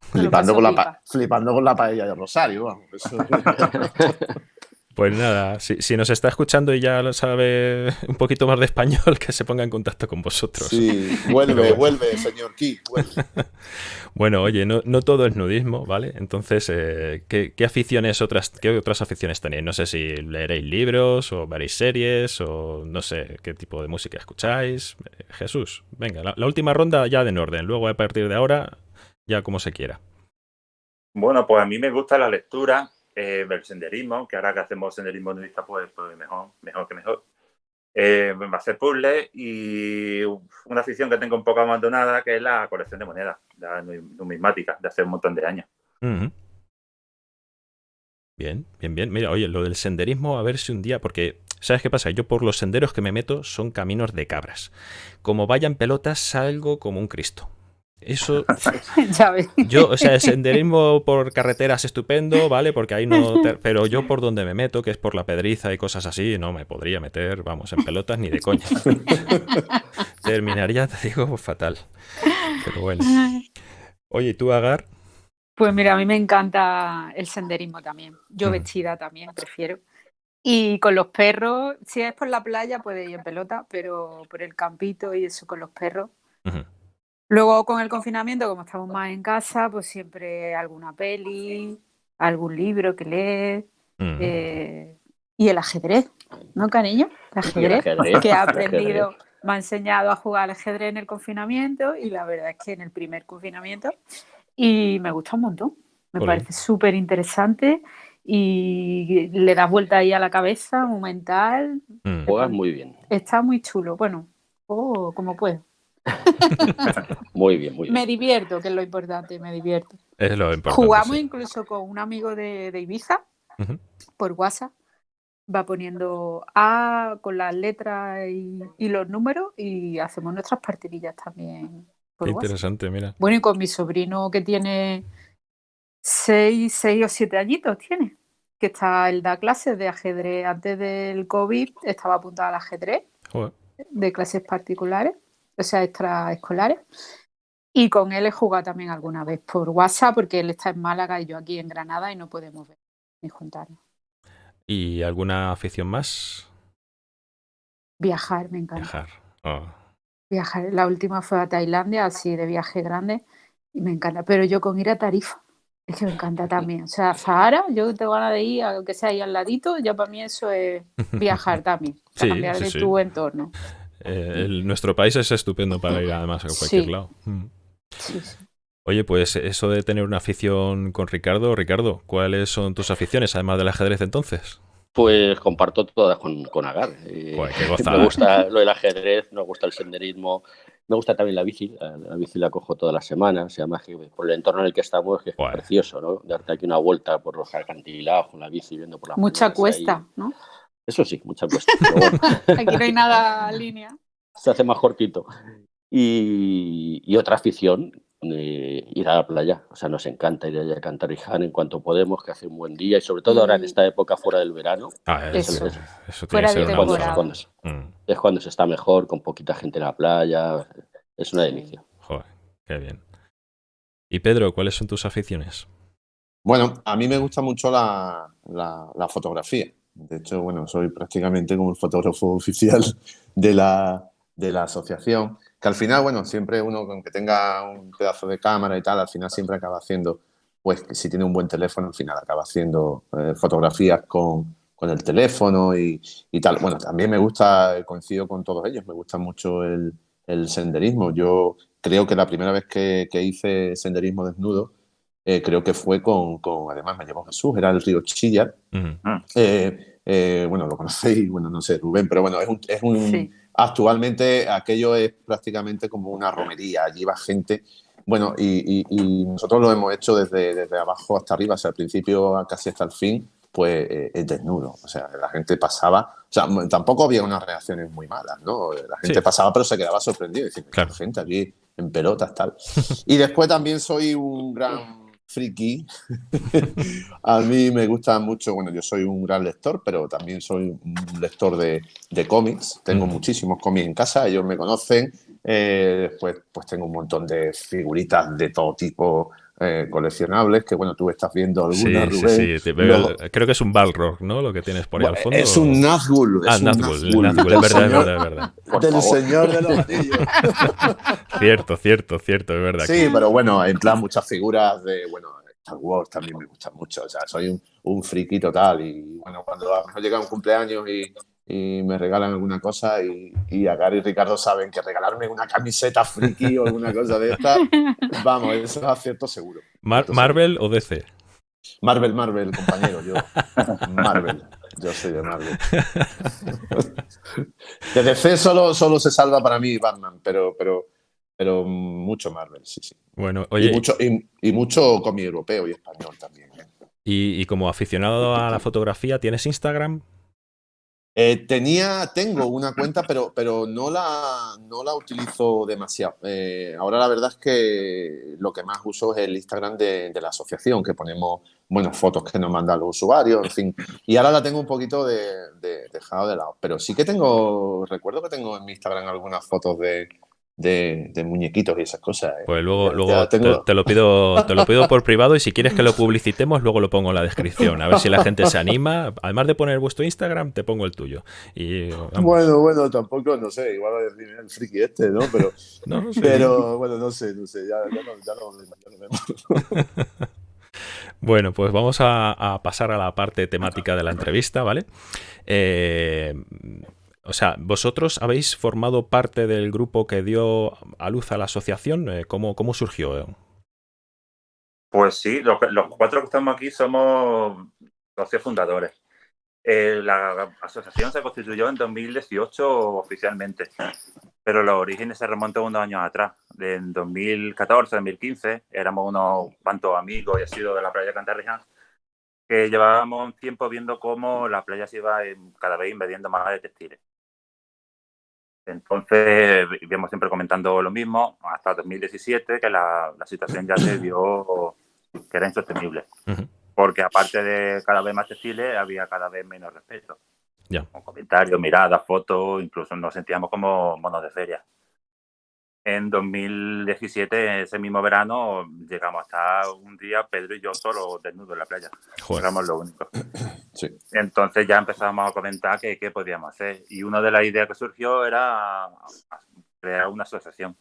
flipando con, la, flipando con la paella de Rosario. Vamos, [LAUGHS] Pues nada, si, nos está escuchando y ya lo sabe un poquito más de español, que se ponga en contacto con vosotros. Sí, vuelve, vuelve, señor Ki, [LAUGHS] bueno, oye, no, todo es nudismo, ¿vale? Entonces, eh, ¿qué, aficiones otras, qué otras aficiones tenéis? No sé si leeréis libros o veréis series o no sé qué tipo de música escucháis. Eh, Jesús, venga, la, última ronda ya de en orden, luego a partir de ahora ya como se quiera. Bueno, pues a mí me gusta la lectura eh, el senderismo, que ahora que hacemos senderismo nudista, pues, pues mejor, mejor que mejor. Eh, hacer puzzles y una afición que tengo un poco abandonada, que es la colección de monedas, la numismática, de hace un montón de años. Bien, bien, bien. Mira, oye, lo del senderismo, a ver si un día, porque, ¿sabes qué pasa? Yo por los senderos que me meto son caminos de cabras. Como vayan pelotas, salgo como un Cristo. Eso. [LAUGHS] Yo, o sea, el senderismo por carreteras estupendo, ¿vale? Porque ahí no. Pero yo por donde me meto, que es por la pedriza y cosas así, no me podría meter, vamos, en pelotas ni de coña. [LAUGHS] Terminaría, te digo, fatal. Pero bueno. Oye, ¿tú, Agar? Pues mira, a mí me encanta el senderismo también. Yo vestida también, prefiero. Y con los perros, si es por la playa, puede ir en pelota, pero por el campito y eso con los perros. Luego con el confinamiento, como estamos más en casa, pues siempre alguna peli, algún libro que leer eh, y el ajedrez, ¿no, cariño? El ajedrez, que ha [LAUGHS] aprendido, me ha enseñado a jugar al ajedrez en el confinamiento y la verdad es que en el primer confinamiento y me gusta un montón, me parece súper interesante y le das vuelta ahí a la cabeza, un mental. Mm. Juegas muy bien. Está muy chulo, bueno, oh, como puedo. [LAUGHS] muy bien, muy bien. Me divierto, que es lo importante, me divierto. Es lo importante. Jugamos incluso con un amigo de, Ibiza por WhatsApp. Va poniendo A con las letras y, los números y hacemos nuestras partidillas también. Por interesante, mira. Bueno, y con mi sobrino que tiene seis, seis o siete añitos, tiene. Que está, él da clases de ajedrez. Antes del COVID estaba apuntado al ajedrez. De clases particulares o sea, extraescolares. Y con él he jugado también alguna vez por WhatsApp, porque él está en Málaga y yo aquí en Granada y no podemos ver ni juntarnos. ¿Y alguna afición más? Viajar, me encanta. Viajar. Oh. Viajar. La última fue a Tailandia, así de viaje grande, y me encanta. Pero yo con ir a Tarifa, es que me encanta también. O sea, Sahara, yo tengo ganas de ir, aunque sea ahí al ladito, ya para mí eso es [LAUGHS] viajar también, cambiar de tu entorno. Eh, nuestro país es estupendo para ir además a cualquier lado. Mm. Oye, pues eso de tener una afición con Ricardo, Ricardo, ¿cuáles son tus aficiones además del ajedrez entonces? Pues comparto todas con, con Agar. Eh, [LAUGHS] me gusta lo del ajedrez, me gusta el senderismo, me gusta también la bici. La, bici la cojo todas las semanas, además que por el entorno en el que estamos, que es precioso, ¿no? Darte aquí una vuelta por los acantilados con la bici, viendo por la Mucha cuesta, ¿no? Eso sí, mucha cuesta. [LAUGHS] Aquí no hay nada línea. Se hace más cortito. Y, otra afición eh, ir a la playa. O sea, nos encanta ir allá a Cantariján en cuanto podemos, que hace un buen día y sobre todo ahora en esta época fuera del verano. Ah, eso, fuera de cuando, mm. es cuando se está mejor, con poquita gente en la playa. Es una delicia. Joder, qué bien. Y Pedro, ¿cuáles son tus aficiones? Bueno, a mí me gusta mucho la, la, fotografía. De hecho, bueno, soy prácticamente como el fotógrafo [LAUGHS] oficial de la, de la asociación que al final, bueno, siempre uno con que tenga un pedazo de cámara y tal, al final siempre acaba haciendo, pues si tiene un buen teléfono, al final acaba haciendo eh, fotografías con, con, el teléfono y, y, tal. Bueno, también me gusta, coincido con todos ellos, me gusta mucho el, el senderismo. Yo creo que la primera vez que, que hice senderismo desnudo, eh, creo que fue con, con, además me llevó Jesús, era el río Chillar. Eh, bueno, lo conocéis, bueno, no sé, Rubén, pero bueno, es un, es un Actualmente aquello es prácticamente como una romería, allí va gente. Bueno, y, nosotros lo hemos hecho desde, desde abajo hasta arriba, o sea, al principio casi hasta el fin, pues eh, es desnudo. O sea, la gente pasaba, o sea, tampoco había unas reacciones muy malas, ¿no? La gente pasaba, pero se quedaba sorprendido, diciendo, claro. gente aquí en pelotas, tal. [LAUGHS] Y después también soy un gran friki. [LAUGHS] a mí me gusta mucho, bueno, yo soy un gran lector, pero también soy un lector de, cómics. Tengo muchísimos cómics en casa, ellos me conocen. Eh, después, pues tengo un montón de figuritas de todo tipo eh, coleccionables, que bueno, tú estás viendo algunas, Rubén. Sí, sí, creo que es un Balrog, ¿no? Lo que tienes por ahí al fondo. Es un Nazgul. Ah, Nazgul, Nazgul, es verdad, es verdad, es verdad. Del Señor de los [LAUGHS] Anillos. cierto, cierto, cierto, es verdad. Sí, pero bueno, en plan muchas figuras de, bueno, Star Wars también me gustan mucho, o sea, soy un, un friki total y bueno, cuando llega un cumpleaños y, y me regalan alguna cosa y, y a Gary y Ricardo saben que regalarme una camiseta friki o alguna cosa de esta, [LAUGHS] vamos, eso es acierto seguro. ¿Marvel o DC? Marvel, Marvel, compañero, yo. Marvel. Yo soy de Marvel. [LAUGHS] De DC solo, solo se salva para mí Batman, pero, pero, pero mucho Marvel, sí, sí. Bueno, oye. Y mucho, y, mucho cómic europeo y español también. ¿eh? Y, y, como aficionado a la fotografía, ¿tienes Instagram? Eh, tenía, tengo [LAUGHS] una cuenta, pero, pero no, la, no la utilizo demasiado. Eh, ahora la verdad es que lo que más uso es el Instagram de, la asociación, que ponemos buenas fotos que nos mandan los usuarios, en fin. Y ahora la tengo un poquito de, dejado de lado. Pero sí que tengo, recuerdo que tengo en mi Instagram algunas fotos de, de, muñequitos y esas cosas. ¿eh? Pues luego, luego te, lo pido, te lo pido por privado y si quieres que lo publicitemos, luego lo pongo en la descripción. A ver si la gente se anima. Además de poner vuestro Instagram, te pongo el tuyo. Y, bueno, bueno, tampoco, no sé, igual a decir el friki este, ¿no? Pero, [LAUGHS] pero bueno, no sé, no sé, ya, ya, no, ya, no, vemos. [LAUGHS] Bueno, pues vamos a, pasar a la parte temática de la entrevista, ¿vale? Eh, o sea, ¿vosotros habéis formado parte del grupo que dio a luz a la asociación? Eh, ¿Cómo, cómo surgió? Pues sí, los, cuatro que estamos aquí somos socios fundadores. Eh, la asociación se constituyó en 2018 oficialmente, pero los orígenes se remontan unos años atrás. En 2014, 2015, éramos unos cuantos amigos y sido de la playa Cantarriján que llevábamos tiempo viendo cómo la playa se iba cada vez invadiendo más de textiles. Entonces, íbamos siempre comentando lo mismo hasta 2017, que la, situación ya se vio que era insostenible. Porque aparte de cada vez más textiles, había cada vez menos respeto. Con comentarios, miradas, fotos, incluso nos sentíamos como monos de feria. En 2017, ese mismo verano, llegamos hasta un día Pedro y yo solo desnudos en la playa. Éramos los únicos. [CLEARS THROAT] Entonces ya empezamos a comentar qué, podíamos hacer. Y una de las ideas que surgió era crear una asociación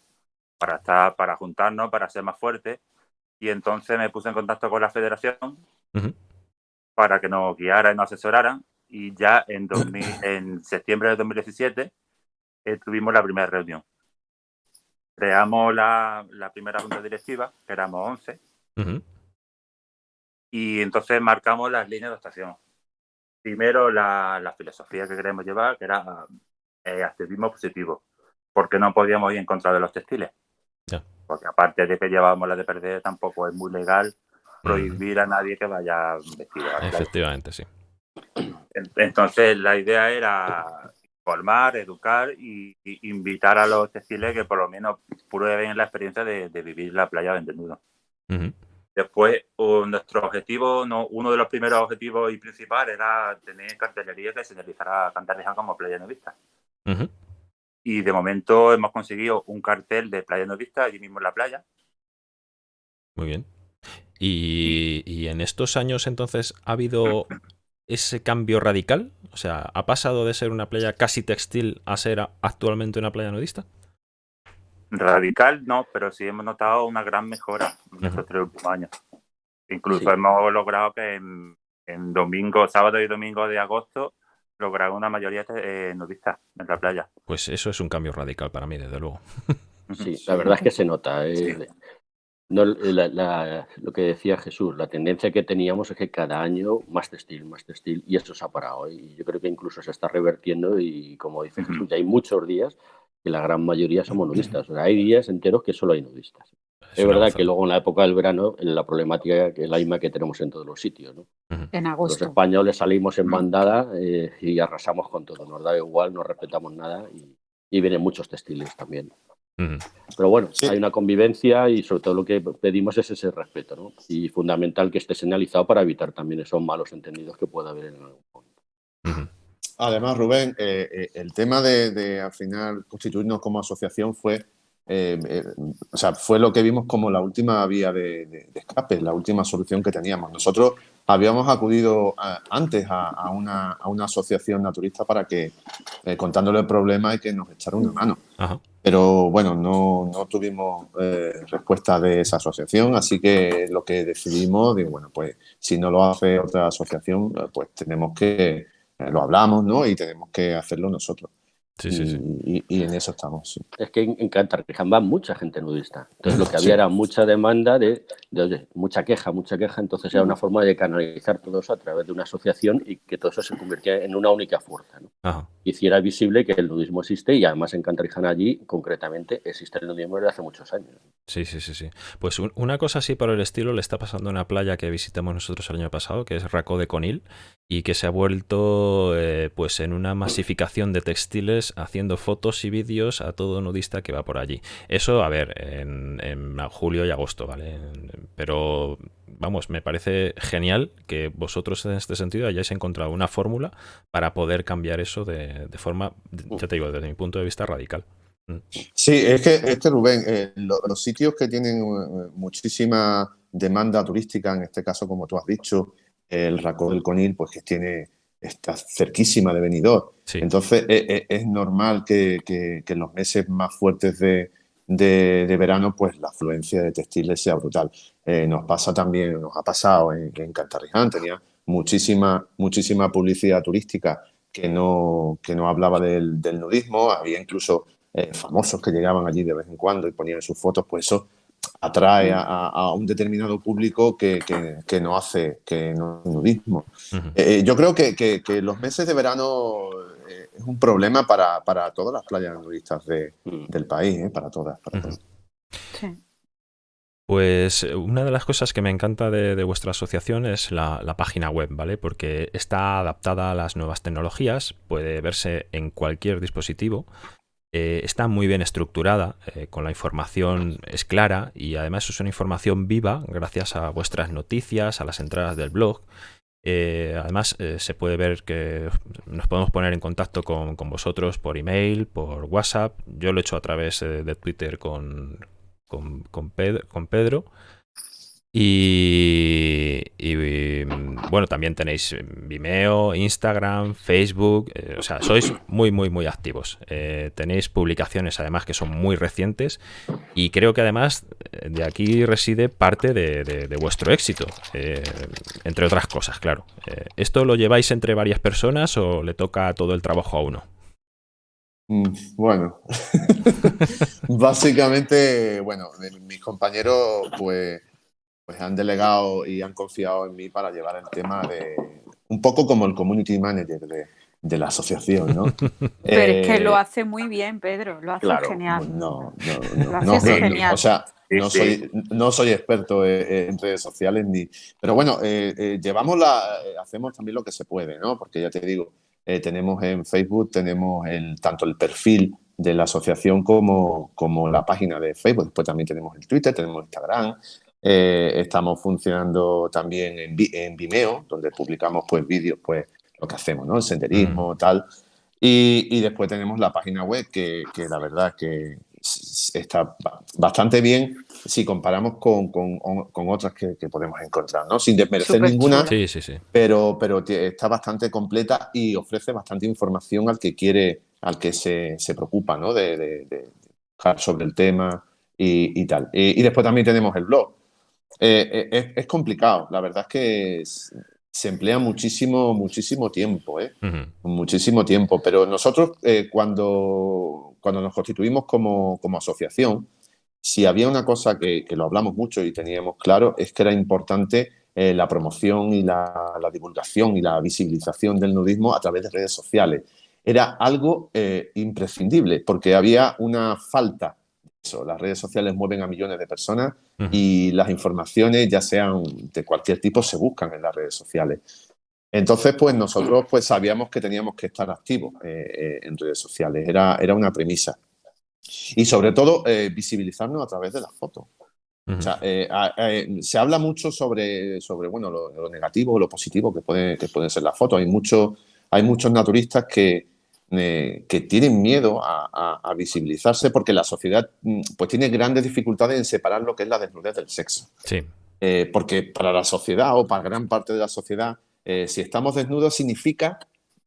para estar, para juntarnos, para ser más fuertes. Y entonces me puse en contacto con la federación para que nos guiara y nos asesorara. Y ya en, 2000, en septiembre de 2017 eh, tuvimos la primera reunión creamos la, primera junta directiva, que éramos 11, y entonces marcamos las líneas de actuación. Primero, la, filosofía que queremos llevar, que era eh, activismo positivo, porque no podíamos ir en contra de los textiles. Porque aparte de que llevábamos la de perder, tampoco es muy legal prohibir a nadie que vaya vestido. Efectivamente, sí. Entonces, la idea era formar, educar y, invitar a los textiles que por lo menos prueben la experiencia de, vivir la playa de desnudo. Después, nuestro objetivo, no, uno de los primeros objetivos y principales era tener cartelería que señalizara Cantarriján como playa nudista. Y de momento hemos conseguido un cartel de playa nudista allí mismo en la playa. Muy bien. Y, y en estos años entonces ha habido [CLEARS THROAT] ese cambio radical? O sea, ¿ha pasado de ser una playa casi textil a ser actualmente una playa nudista? Radical no, pero sí hemos notado una gran mejora en estos tres últimos años. Incluso hemos logrado que en, domingo, sábado y domingo de agosto, lograr una mayoría de eh, nudistas en la playa. Pues eso es un cambio radical para mí, desde luego. Sí, [LAUGHS] la verdad es que se nota. Eh, no, lo que decía Jesús, la tendencia que teníamos es que cada año más textil, más textil, y eso se ha parado. Y yo creo que incluso se está revertiendo y como dice Jesús, ya hay muchos días que la gran mayoría somos nudistas. O sea, hay días enteros que solo hay nudistas. Es, verdad que luego en la época del verano la problemática es la misma que tenemos en todos los sitios. ¿no? En agosto. Los españoles salimos en bandada eh, y arrasamos con todo. Nos da igual, no respetamos nada y, y vienen muchos textiles también. Pero bueno, hay una convivencia y sobre todo lo que pedimos es ese respeto, ¿no? Y fundamental que esté señalizado para evitar también esos malos entendidos que pueda haber en algún momento. Además, Rubén, eh, eh, el tema de, al final constituirnos como asociación fue, eh, o sea, fue lo que vimos como la última vía de, de, escape, la última solución que teníamos. Nosotros habíamos acudido antes a, una, asociación naturista para que, contándole el problema y que nos echara una mano. Ajá. Pero bueno, no, no tuvimos eh, respuesta de esa asociación, así que lo que decidimos, digo, bueno, pues si no lo hace otra asociación, eh, pues tenemos que, eh, lo hablamos, ¿no? Y tenemos que hacerlo nosotros. Sí, sí, sí. Y, en eso estamos. Es que en, Cantarriján va mucha gente nudista. Entonces lo que había era mucha demanda de, mucha queja, mucha queja. Entonces era una forma de canalizar todo eso a través de una asociación y que todo eso se convirtiera en una única fuerza. ¿no? Hiciera visible que el nudismo existe y además en Cantarriján allí, concretamente, existe el nudismo desde hace muchos años. Sí, sí, sí. sí. Pues una cosa así por el estilo le está pasando a una playa que visitamos nosotros el año pasado, que es Racó de Conil, y que se ha vuelto eh, pues en una masificación de textiles haciendo fotos y vídeos a todo nudista que va por allí. Eso, a ver, en, julio y agosto, ¿vale? Pero, vamos, me parece genial que vosotros en este sentido hayáis encontrado una fórmula para poder cambiar eso de, forma, ya te digo, desde mi punto de vista radical. Mm. Sí, es que, este Rubén, eh, los sitios que tienen eh, muchísima demanda turística, en este caso, como tú has dicho, el Racó del Conil, pues que tiene, está cerquísima de Benidorm. Entonces e, e, es, normal que, en los meses más fuertes de, verano, pues la afluencia de textiles sea brutal. Eh, nos pasa también, nos ha pasado en, en Cantarriján, tenía muchísima, muchísima publicidad turística que no, que no hablaba del, nudismo, había incluso eh, famosos que llegaban allí de vez en cuando y ponían sus fotos, pues eso atrae a, un determinado público que, no hace que no nudismo. Eh, yo creo que, los meses de verano eh, es un problema para, todas las playas nudistas mm. del país, eh, para todas. Pues una de las cosas que me encanta de, vuestra asociación es la, la, página web, ¿vale? Porque está adaptada a las nuevas tecnologías, puede verse en cualquier dispositivo eh, está muy bien estructurada, eh, con la información es clara y además es una información viva gracias a vuestras noticias, a las entradas del blog. Eh, además se puede ver que nos podemos poner en contacto con, vosotros por email, por WhatsApp. Yo lo he hecho a través de Twitter con, con Pedro. Y, bueno, también tenéis Vimeo, Instagram, Facebook, eh, o sea, sois muy, muy, muy activos. Eh, tenéis publicaciones además que son muy recientes y creo que además eh, de aquí reside parte de, vuestro éxito, entre otras cosas, claro. ¿Esto lo lleváis entre varias personas o le toca todo el trabajo a uno? Mm, bueno, [LAUGHS] básicamente, bueno, mis compañeros, pues pues han delegado y han confiado en mí para llevar el tema de un poco como el community manager de, la asociación, ¿no? [LAUGHS] Pero es que lo eh, hace muy bien, Pedro, lo hace genial. No, [LAUGHS] no, no, genial. o sea, no soy, no soy experto en redes sociales ni. Pero bueno, eh, eh, llevamos la, hacemos también lo que se puede, ¿no? Porque ya te digo, tenemos en Facebook, tenemos el, tanto el perfil de la asociación como, como la página de Facebook. Después también tenemos el Twitter, tenemos Instagram. Estamos funcionando también en, en, Vimeo, donde publicamos pues vídeos, pues lo que hacemos, ¿no? El senderismo, tal. Y, después tenemos la página web que, que la verdad que está bastante bien si comparamos con, con, con otras que, que, podemos encontrar, ¿no? Sin desmerecer ninguna, sí, sí, sí. Pero, pero está bastante completa y ofrece bastante información al que quiere, al que se, se preocupa, ¿no? De, de, de, sobre el tema y, y tal. Y, después también tenemos el blog. Eh, eh, es, es, complicado, la verdad es que se emplea muchísimo, muchísimo tiempo, ¿eh? Muchísimo tiempo. Pero nosotros, eh, cuando, cuando nos constituimos como, como, asociación, si había una cosa que, que, lo hablamos mucho y teníamos claro, es que era importante la promoción y la, la, divulgación y la visibilización del nudismo a través de redes sociales. Era algo imprescindible, porque había una falta las redes sociales mueven a millones de personas y las informaciones, ya sean de cualquier tipo, se buscan en las redes sociales. Entonces, pues nosotros pues sabíamos que teníamos que estar activos eh, eh, en redes sociales, era, era una premisa. Y sobre todo, eh, visibilizarnos a través de las fotos. se habla mucho sobre, sobre bueno, lo, negativo o lo positivo que, puede, que pueden ser las fotos. Hay, mucho, hay muchos naturistas que, eh, que tienen miedo a, visibilizarse porque la sociedad mm, pues tiene grandes dificultades en separar lo que es la desnudez del sexo. Sí. Eh, porque para la sociedad o para gran parte de la sociedad, eh, si estamos desnudos significa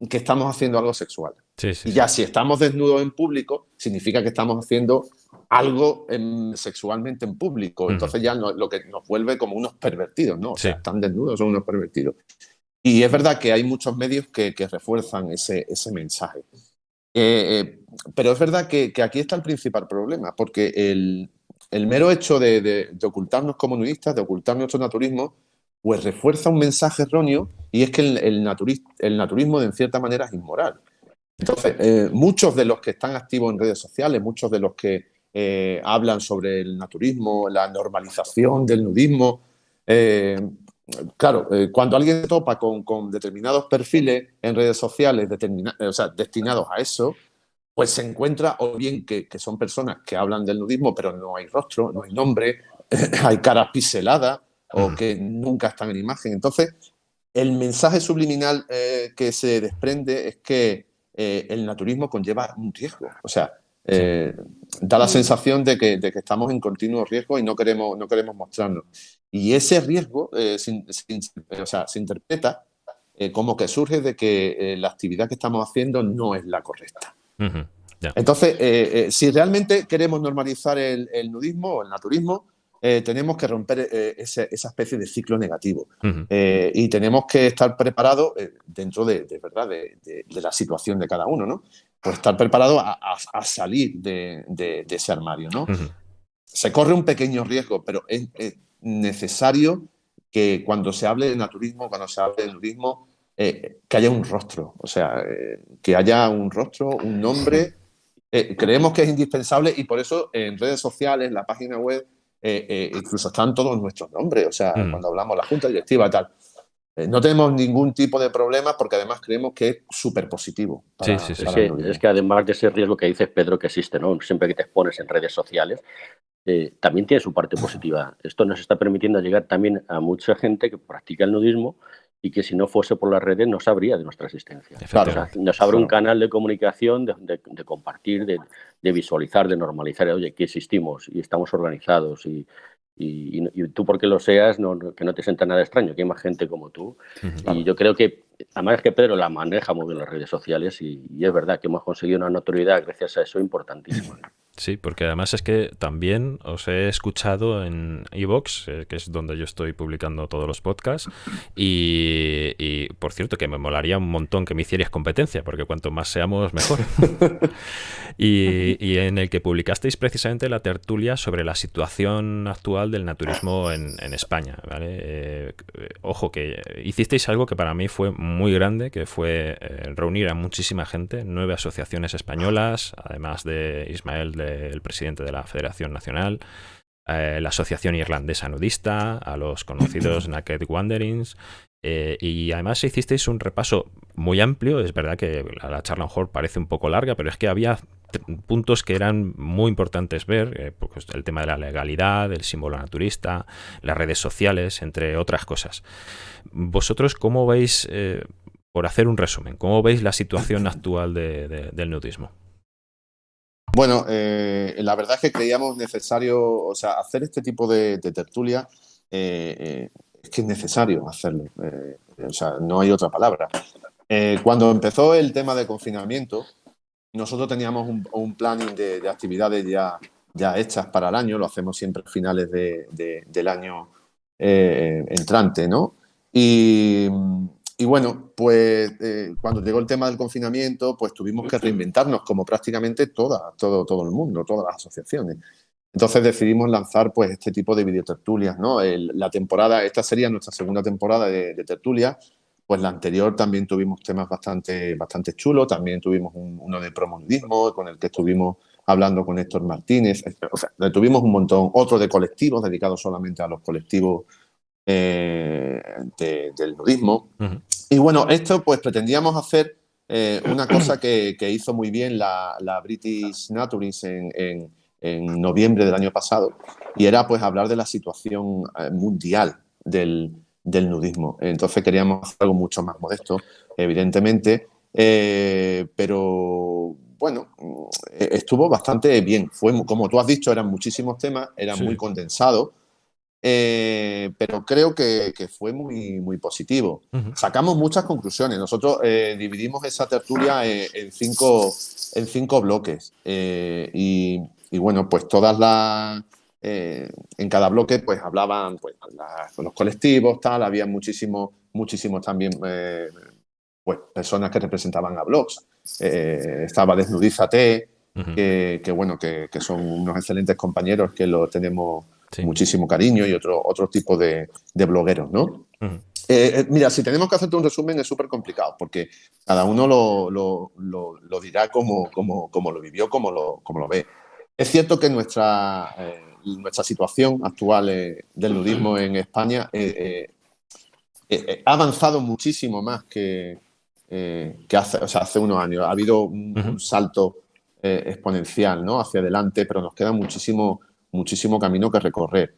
que estamos haciendo algo sexual. y ya si estamos desnudos en público, significa que estamos haciendo algo sexualmente en público. Entonces ya lo que nos vuelve como unos pervertidos, ¿no? O sea, están desnudos, son unos pervertidos. Y es verdad que hay muchos medios que, refuerzan ese, mensaje. Eh, eh, pero es verdad que, aquí está el principal problema, porque el, mero hecho de, ocultarnos como nudistas, de ocultar nuestro naturismo, pues refuerza un mensaje erróneo y es que el, el, el naturismo de en cierta manera es inmoral. Entonces, eh, muchos de los que están activos en redes sociales, muchos de los que hablan sobre el naturismo, la normalización del nudismo, claro, eh, cuando alguien topa con, determinados perfiles en redes sociales eh, o sea, destinados a eso, pues se encuentra o bien que, son personas que hablan del nudismo, pero no hay rostro, no hay nombre, [LAUGHS] hay caras piseladas o que nunca están en imagen. Entonces, el mensaje subliminal eh, que se desprende es que el naturismo conlleva un riesgo. O sea, da la sensación de que, de que, estamos en continuo riesgo y no queremos, no queremos mostrarnos. Y ese riesgo eh, o sea, se interpreta eh, como que surge de que eh, la actividad que estamos haciendo no es la correcta. Entonces, si realmente queremos normalizar el, nudismo o el naturismo, tenemos que romper esa especie de ciclo negativo y tenemos que estar preparados dentro de, verdad de, la situación de cada uno, ¿no? Pues estar preparado a, salir de, ese armario, ¿no? Se corre un pequeño riesgo, pero es, necesario que cuando se hable de naturismo, cuando se hable de nudismo, eh, que haya un rostro, o sea, eh, que haya un rostro, un nombre. Eh, creemos que es indispensable y por eso en redes sociales, en la página web, incluso están todos nuestros nombres, o sea, cuando hablamos de la junta directiva y tal. No tenemos ningún tipo de problema porque además creemos que es súper positivo. sí, sí, sí. es, que, además de ese riesgo que dices, Pedro, que existe, ¿no? Siempre que te expones en redes sociales, eh, también tiene su parte positiva. Esto nos está permitiendo llegar también a mucha gente que practica el nudismo y que si no fuese por las redes no sabría de nuestra existencia. nos abre un canal de comunicación, de, compartir, de, visualizar, de normalizar, oye, que existimos y estamos organizados y, y, tú porque lo seas, no, que no te sienta nada extraño, que hay más gente como tú. Y yo creo que, además es que Pedro la maneja muy bien las redes sociales y, y, es verdad que hemos conseguido una notoriedad gracias a eso importantísima. Sí, porque además es que también os he escuchado en Evox, eh, que es donde yo estoy publicando todos los podcasts, y, por cierto que me molaría un montón que me hicierais competencia, porque cuanto más seamos, mejor. [LAUGHS] y, en el que publicasteis precisamente la tertulia sobre la situación actual del naturismo en, España. Eh, ojo, que hicisteis algo que para mí fue muy grande, que fue eh, reunir a muchísima gente, nueve asociaciones españolas, además de Ismael el presidente de la Federación Nacional, eh, la Asociación Irlandesa Nudista, a los [COUGHS] conocidos Naked Wanderings, eh, y además hicisteis un repaso muy amplio. Es verdad que la, charla a lo mejor parece un poco larga, pero es que había puntos que eran muy importantes ver, eh, pues el tema de la legalidad, el símbolo naturista, las redes sociales, entre otras cosas. ¿Vosotros cómo veis, eh, por hacer un resumen, cómo veis la situación actual del nudismo? Bueno, la verdad es que creíamos necesario, o sea, hacer este tipo de, de tertulia es que es necesario hacerlo. Eh, o sea, no hay otra palabra. Eh, cuando empezó el tema de confinamiento, nosotros teníamos un, planning de, actividades ya, ya hechas para el año, lo hacemos siempre a finales del año eh, entrante, ¿no? Y, bueno, pues cuando llegó el tema del confinamiento, pues tuvimos que reinventarnos como prácticamente toda, todo, todo el mundo, todas las asociaciones. Entonces decidimos lanzar pues este tipo de videotertulias, ¿no? la temporada, esta sería nuestra segunda temporada de, de pues la anterior también tuvimos temas bastante, bastante chulos, también tuvimos uno de promodismo con el que estuvimos hablando con Héctor Martínez, o sea, tuvimos un montón, otro de colectivos dedicados solamente a los colectivos eh, del nudismo. Y bueno, esto pues pretendíamos hacer eh, una cosa que, hizo muy bien la, British Naturist en en noviembre del año pasado, y era pues hablar de la situación eh, mundial del, nudismo. Entonces queríamos hacer algo mucho más modesto, evidentemente, eh, pero bueno, estuvo bastante bien. Fue, como tú has dicho, eran muchísimos temas, era muy condensado, pero creo que, fue muy, muy positivo. Sacamos muchas conclusiones. Nosotros dividimos esa tertulia en, cinco, en cinco bloques y y bueno, pues todas las... Eh, en cada bloque pues hablaban pues, los colectivos, tal, había muchísimos, muchísimos también eh, pues, personas que representaban a blogs. Eh, estaba Desnudízate, que, bueno, que, son unos excelentes compañeros que lo tenemos muchísimo cariño y otro, otro tipo de, blogueros, ¿no? mira, si tenemos que hacerte un resumen es súper complicado porque cada uno lo, lo, dirá como, como, como, lo vivió, como lo, como lo ve. Es cierto que nuestra, eh, nuestra situación actual eh, del nudismo en España eh, ha avanzado muchísimo más que, que hace, hace unos años. Ha habido un, salto exponencial ¿no? hacia adelante, pero nos queda muchísimo, muchísimo camino que recorrer.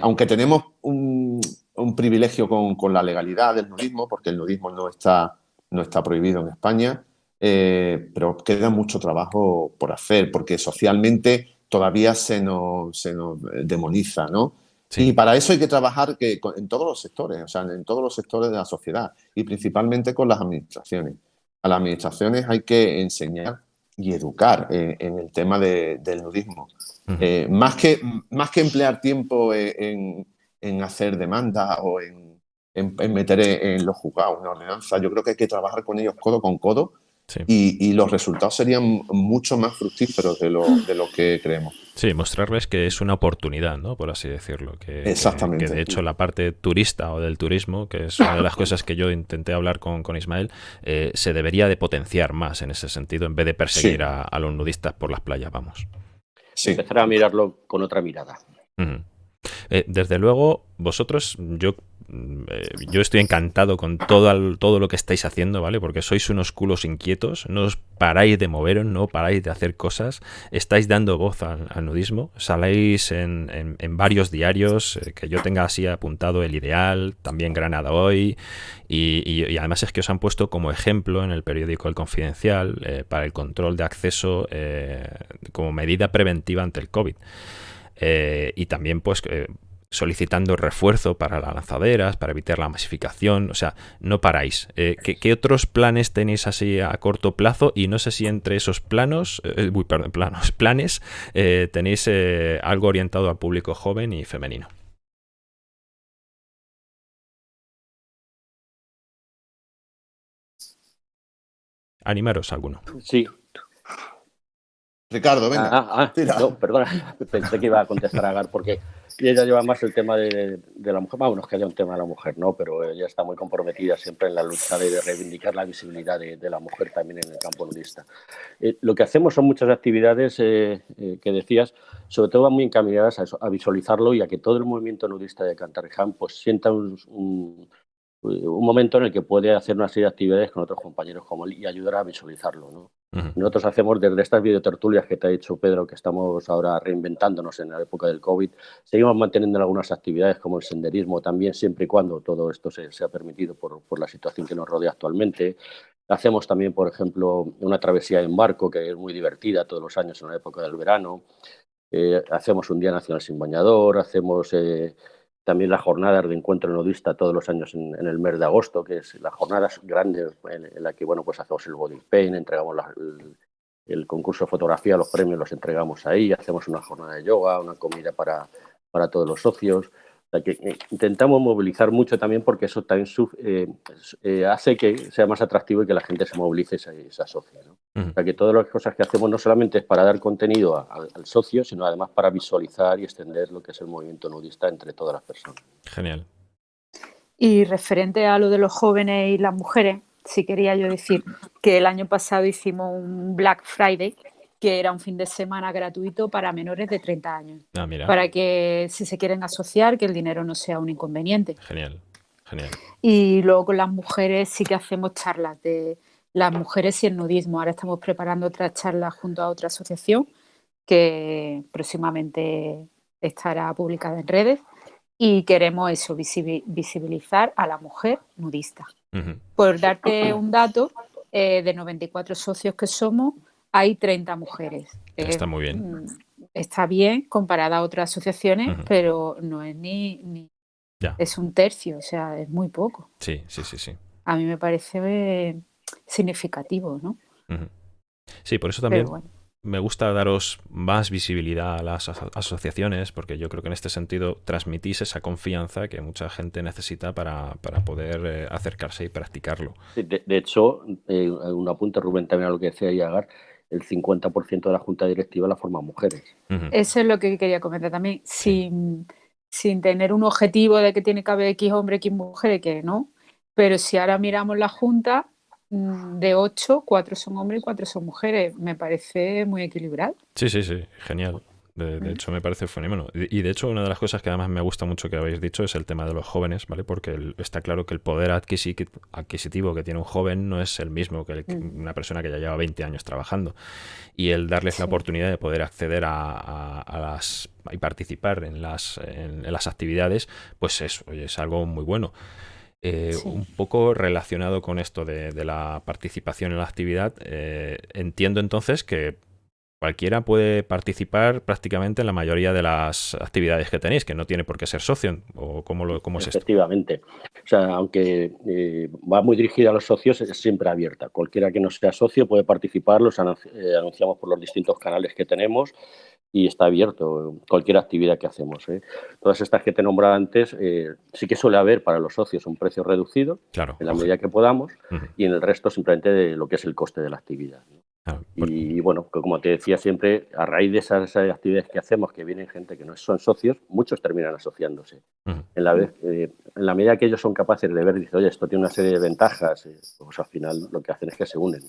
aunque tenemos un, un privilegio con, con, la legalidad del nudismo, porque el nudismo no está, no está prohibido en España, eh, pero queda mucho trabajo por hacer, porque socialmente todavía se nos, se nos demoniza, ¿no? Y para eso hay que trabajar que, en todos los sectores, o sea, en todos los sectores de la sociedad y principalmente con las administraciones. A las administraciones hay que enseñar y educar eh, en el tema del nudismo. Eh, más, que, más que emplear tiempo en, en hacer demandas o en, en, meter en, los juzgados una ordenanza, yo creo que hay que trabajar con ellos codo con codo y, los resultados serían mucho más fructíferos de lo, de lo, que creemos. Sí, mostrarles que es una oportunidad, ¿no? Por así decirlo. Que, Exactamente. Que, de hecho la parte turista o del turismo, que es una de las [LAUGHS] cosas que yo intenté hablar con, con Ismael, eh, se debería de potenciar más en ese sentido, en vez de perseguir a, los nudistas por las playas, vamos. Sí. Empezar a mirarlo con otra mirada. Eh, desde luego, vosotros, yo eh, yo estoy encantado con todo, todo lo que estáis haciendo, ¿vale? Porque sois unos culos inquietos, no os paráis de moveros, no paráis de hacer cosas, estáis dando voz al, nudismo, saléis en, varios diarios, eh, que yo tenga así apuntado El Ideal, también Granada Hoy, y, además es que os han puesto como ejemplo en el periódico El Confidencial para el control de acceso como medida preventiva ante el COVID. Y también pues solicitando refuerzo para las lanzaderas, para evitar la masificación, o sea, no paráis. Eh, ¿qué, otros planes tenéis así a corto plazo? Y no sé si entre esos planos, eh, uy, perdón, planos, [LAUGHS] planes, eh, tenéis algo orientado al público joven y femenino. Animaros alguno. Sí, Ricardo, venga. Ah, ah, ah. no, perdona, pensé que iba a contestar a Agar porque ella lleva más el tema de, la mujer, bueno, es que haya un tema de la mujer, ¿no? Pero ella está muy comprometida siempre en la lucha de, reivindicar la visibilidad de, la mujer también en el campo nudista. Eh, lo que hacemos son muchas actividades eh, eh, que decías, sobre todo van muy encaminadas a, visualizarlo y a que todo el movimiento nudista de Cantarriján pues sienta un, un momento en el que puede hacer una serie de actividades con otros compañeros como él y ayudar a visualizarlo. ¿no? Nosotros hacemos desde estas videotertulias que te ha dicho Pedro, que estamos ahora reinventándonos en la época del COVID, seguimos manteniendo algunas actividades como el senderismo también, siempre y cuando todo esto se, sea permitido por, por, la situación que nos rodea actualmente. Hacemos también, por ejemplo, una travesía en barco que es muy divertida todos los años en la época del verano. Eh, hacemos un Día Nacional sin bañador, hacemos... Eh, también la jornada de encuentro nudista todos los años en, el mes de agosto, que es la jornada grande en, la que bueno, pues hacemos el body paint, entregamos el, concurso de fotografía, los premios los entregamos ahí, hacemos una jornada de yoga, una comida para, para todos los socios. Que eh, intentamos movilizar mucho también porque eso también eh, eh, hace que sea más atractivo y que la gente se movilice y se, asocie. O sea, que todas las cosas que hacemos no solamente es para dar contenido al socio, sino además para visualizar y extender lo que es el movimiento nudista entre todas las personas. Genial. Y referente a lo de los jóvenes y las mujeres, sí quería yo decir que el año pasado hicimos un Black Friday, que era un fin de semana gratuito para menores de 30 años. Ah, para que si se quieren asociar, que el dinero no sea un inconveniente. Genial, genial. Y luego con las mujeres sí que hacemos charlas de las mujeres y el nudismo. Ahora estamos preparando otra charla junto a otra asociación que próximamente estará publicada en redes y queremos eso, visibilizar a la mujer nudista. Por darte un dato, eh, de 94 socios que somos, hay 30 mujeres. Está muy bien. Está bien comparada a otras asociaciones, pero no es ni, ni es un tercio, o sea, es muy poco. Sí, sí, sí, sí. A mí me parece significativo, ¿no? Sí, por eso también me gusta daros más visibilidad a las asociaciones, porque yo creo que en este sentido transmitís esa confianza que mucha gente necesita para, poder eh, acercarse y practicarlo. De, hecho, eh, un apunte, Rubén, también a lo que decía Yagar, el 50% de la junta directiva la forman mujeres. Eso es lo que quería comentar también. Sin, sin tener un objetivo de que tiene que haber X hombre, X mujer, que no. Pero si ahora miramos la junta, Mm, de ocho, cuatro son hombres y cuatro son mujeres. Me parece muy equilibrado. Sí, sí, sí, genial. De, hecho, me parece fenómeno. Y, de hecho, una de las cosas que además me gusta mucho que habéis dicho es el tema de los jóvenes, ¿vale? Porque está claro que el poder adquisitivo que tiene un joven no es el mismo que mm. una persona que ya lleva 20 años trabajando. Y el darles la oportunidad de poder acceder a, las y participar en las, en, las actividades, pues es, es algo muy bueno. Eh, un poco relacionado con esto de, la participación en la actividad, eh, entiendo entonces que cualquiera puede participar prácticamente en la mayoría de las actividades que tenéis, que no tiene por qué ser socio, o cómo, lo, cómo es Efectivamente. O sea, aunque eh, va muy dirigida a los socios, es siempre abierta. Cualquiera que no sea socio puede participar, los anunciamos por los distintos canales que tenemos y está abierto cualquier actividad que hacemos. ¿eh? Todas estas que te he nombrado antes, eh, sí que suele haber para los socios un precio reducido, claro, en la medida que podamos, y en el resto simplemente de lo que es el coste de la actividad. Y bueno, como te decía siempre, a raíz de esas, actividades que hacemos, que vienen gente que no son socios, muchos terminan asociándose. en, la vez, eh, en la medida que ellos son capaces de ver, dicen, oye, esto tiene una serie de ventajas, pues al final lo que hacen es que se unen.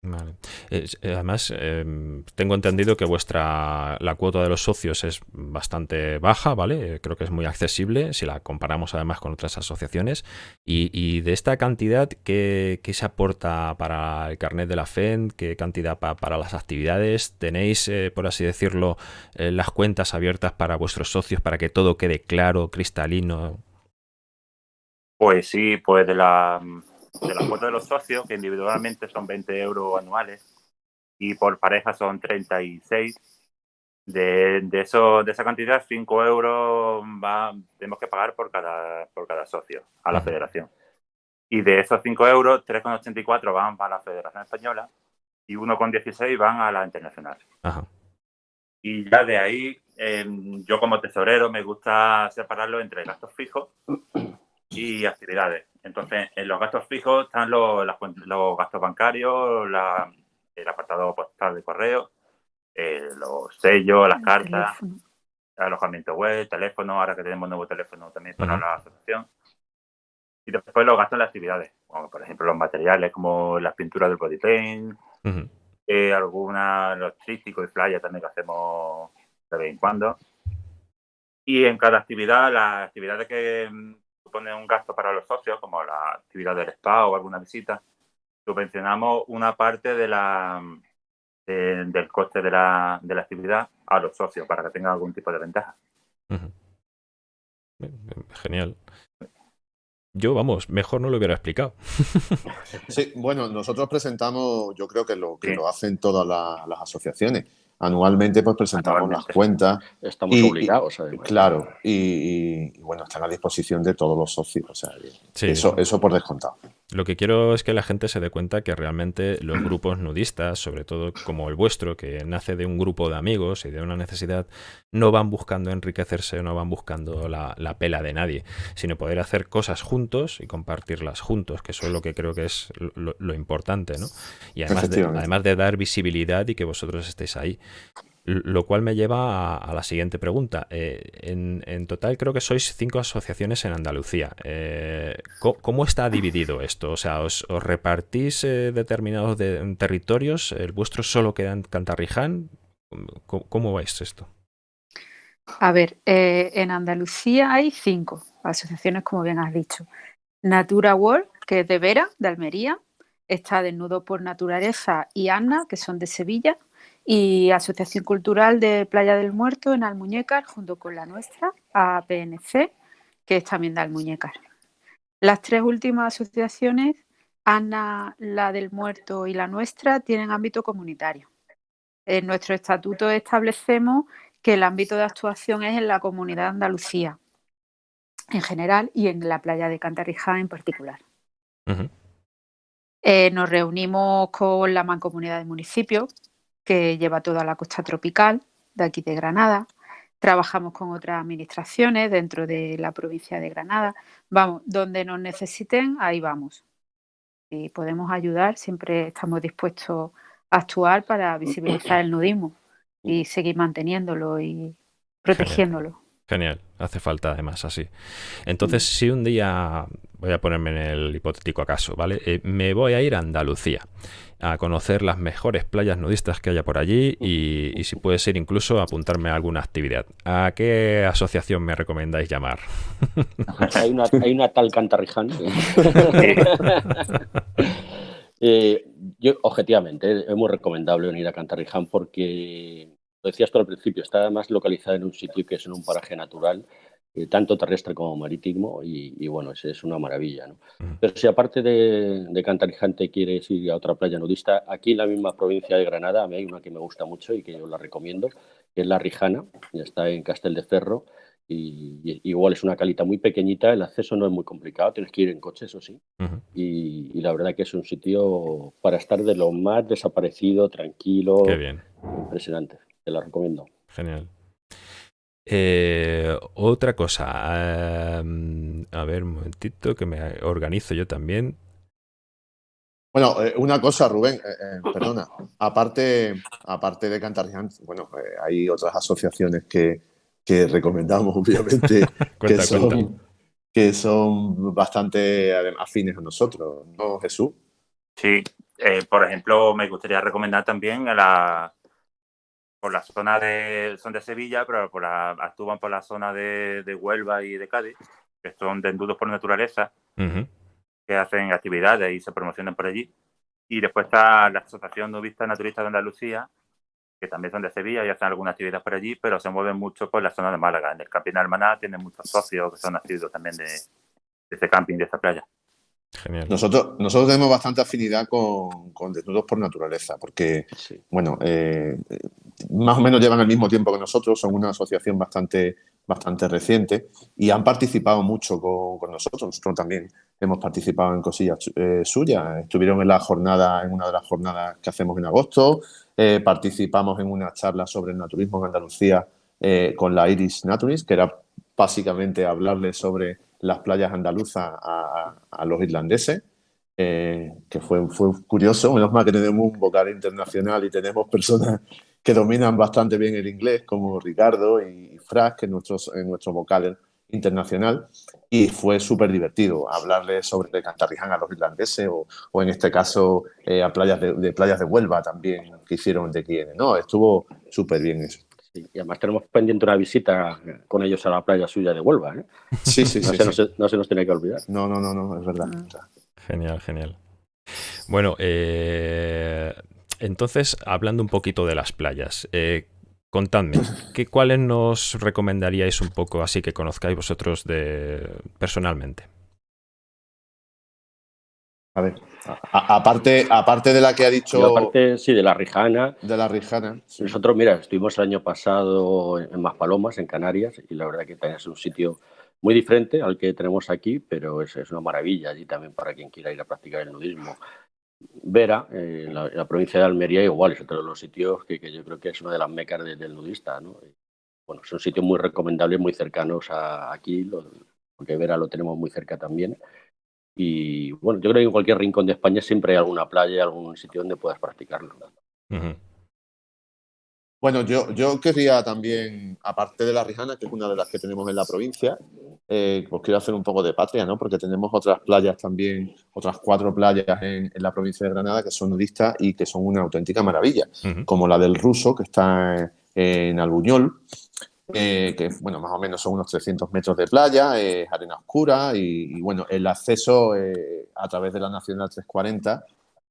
Vale. Eh, además, em, tengo entendido que vuestra la cuota de los socios es bastante baja, ¿vale? Eh, creo que es muy accesible si la comparamos además con otras asociaciones. Y, de esta cantidad, ¿qué, se aporta para el carnet de la FEN? ¿Qué cantidad para las actividades? ¿Tenéis, eh, por así decirlo, las cuentas abiertas para vuestros socios para que todo quede claro, cristalino? Pues sí, pues de la de la cuota de los socios, que individualmente son 20 euros anuales y por pareja son 36. De, de, eso, de esa cantidad, 5 euros va, tenemos que pagar por cada, por cada socio a la federación. Y de esos 5 euros, 3,84 van para la Federación Española y 1,16 van a la internacional. Y ya de ahí, em, yo como tesorero me gusta separarlo entre gastos fijos y actividades. Entonces, en los gastos fijos están los, los gastos bancarios, el apartado postal de correo, eh, los sellos, las cartas, alojamiento web, teléfono, ahora que tenemos nuevo teléfono también para la asociación. Y después los gastos en las actividades, como por ejemplo los materiales como las pinturas del body paint, eh, alguna, los trísticos y playa también que hacemos de vez en cuando. Y en cada actividad, las actividades que suponen un gasto para los socios, como la actividad del spa o alguna visita, subvencionamos una parte de la, del coste de la, de la actividad a los socios para que tengan algún tipo de ventaja. Genial. Yo, vamos, mejor no lo hubiera explicado. [LAUGHS] Sí, bueno, nosotros presentamos, yo creo que lo que lo hacen todas las asociaciones anualmente pues presentamos las cuentas. Estamos obligados, además. Claro, y, bueno, están a disposición de todos los socios. O sea, eso, eso por descontado. Lo que quiero es que la gente se dé cuenta que realmente los grupos nudistas, sobre todo como el vuestro, que nace de un grupo de amigos y de una necesidad, no van buscando enriquecerse, no van buscando la, pela de nadie, sino poder hacer cosas juntos y compartirlas juntos, que eso es lo que creo que es lo, importante, ¿no? Y además además de dar visibilidad y que vosotros estéis ahí. Lo cual me lleva a, la siguiente pregunta. Eh, en, total creo que sois cinco asociaciones en Andalucía. Eh, ¿cómo, está dividido esto? O sea, ¿os, repartís eh, determinados territorios? ¿El vuestro solo queda en Cantarriján? ¿Cómo, vais esto? A ver, en Andalucía hay cinco asociaciones, como bien has dicho. Natura World, que es de Vera, de Almería. Está Desnudo por Naturaleza y Anna, que son de Sevilla y Asociación Cultural de Playa del Muerto en Almuñécar, junto con la nuestra, APNC, que es también de Almuñécar. Las tres últimas asociaciones, ANA, la del Muerto y la nuestra, tienen ámbito comunitario. En nuestro estatuto establecemos que el ámbito de actuación es en la comunidad de Andalucía en general y en la playa de Cantarrijá en particular. Eh, nos reunimos con la mancomunidad de municipios, que lleva toda la costa tropical de aquí de Granada. Trabajamos con otras administraciones dentro de la provincia de Granada. Vamos, donde nos necesiten, ahí vamos. Y podemos ayudar, siempre estamos dispuestos a actuar para visibilizar el nudismo y seguir manteniéndolo y protegiéndolo. Genial, hace falta además así. Entonces, si un día, voy a ponerme en el hipotético caso, ¿vale? Eh, me voy a ir a Andalucía a conocer las mejores playas nudistas que haya por allí y, si puede ser incluso apuntarme a alguna actividad. ¿A qué asociación me recomendáis llamar? [LAUGHS] hay, una, tal Cantarriján. [LAUGHS] [LAUGHS] Eh, yo, objetivamente, es muy recomendable venir a Cantarriján porque decías tú al principio, está más localizada en un sitio que es en un paraje natural, eh, tanto terrestre como marítimo, y, bueno, es, es, una maravilla. ¿no? Pero si aparte de, de Cantarijante quieres ir a otra playa nudista, aquí en la misma provincia de Granada, a mí hay una que me gusta mucho y que yo la recomiendo, que es la Rijana, está en Castel de Ferro, y, igual es una calita muy pequeñita, el acceso no es muy complicado, tienes que ir en coche, eso sí, y, la verdad que es un sitio para estar de lo más desaparecido, tranquilo, impresionante la recomiendo. Genial. Eh, otra cosa, em, a ver un momentito que me organizo yo también. Bueno, eh, una cosa, Rubén, eh, perdona, aparte, aparte de Cantarrián, bueno, hay otras asociaciones que, recomendamos, [LAUGHS] obviamente, [LAUGHS] que, son, que son bastante afines a nosotros, ¿no, Jesús? Sí, por ejemplo, me gustaría recomendar también a la por la zona de, son de Sevilla, pero por la, actúan por la zona de, de Huelva y de Cádiz, que son desnudos por naturaleza, que hacen actividades y se promocionan por allí. Y después está la Asociación Nubista Naturista de Andalucía, que también son de Sevilla y hacen alguna actividad por allí, pero se mueven mucho por la zona de Málaga. En el camping Almaná tienen muchos socios que son nacidos también de, de ese camping, de esta playa. Nosotros, nosotros tenemos bastante afinidad con, con Desnudos por Naturaleza, porque, bueno, eh, más o menos llevan el mismo tiempo que nosotros, son una asociación bastante, bastante reciente y han participado mucho con, nosotros. Nosotros también hemos participado en cosillas eh, suyas. Estuvieron en la jornada, en una de las jornadas que hacemos en agosto. Eh, participamos en una charla sobre el naturismo en Andalucía con la Iris Naturist, que era básicamente hablarles sobre las playas andaluzas a, los irlandeses, eh, que fue, fue curioso, menos mal que tenemos un vocal internacional y tenemos personas que dominan bastante bien el inglés, como Ricardo y Fras, que es nuestro, nuestro vocal internacional, y fue súper divertido hablarles sobre Cantarriján a los irlandeses o, o en este caso eh, a playas de, playas de Huelva también que hicieron de quienes. No, estuvo súper bien eso. Y además tenemos pendiente una visita con ellos a la playa suya de Huelva. ¿eh? Sí, sí, no, sí, se, Nos, no, se, nos tiene que olvidar. No, no, no, no es verdad. Ah. Genial, genial. Bueno, eh, entonces, hablando un poquito de las playas, eh, contadme, ¿qué, ¿cuáles nos recomendaríais un poco así que conozcáis vosotros de, personalmente? A ver, aparte, aparte de la que ha dicho... aparte, sí, de la Rijana. De la Rijana. Nosotros, mira, estuvimos el año pasado en Maspalomas, en Canarias, y la verdad que es un sitio muy diferente al que tenemos aquí, pero es, es una maravilla allí también para quien quiera ir a practicar el nudismo. Vera, eh, en, la, provincia de Almería, igual, es otro de los sitios que, yo creo que es una de las mecas del nudista. ¿no? Bueno, son sitios muy recomendables, muy cercanos a aquí, porque Vera lo tenemos muy cerca también. Y bueno, yo creo que en cualquier rincón de España siempre hay alguna playa, algún sitio donde puedas practicarlo. Bueno, yo, yo querría también, aparte de la Rijana, que es una de las que tenemos en la provincia, eh, pues quiero hacer un poco de patria, ¿no? Porque tenemos otras playas también, otras cuatro playas en, la provincia de Granada que son nudistas y que son una auténtica maravilla, como la del Ruso, que está en, Albuñol, eh, que bueno, más o menos son unos 300 metros de playa, es arena oscura y, bueno, el acceso eh, a través de la Nacional 340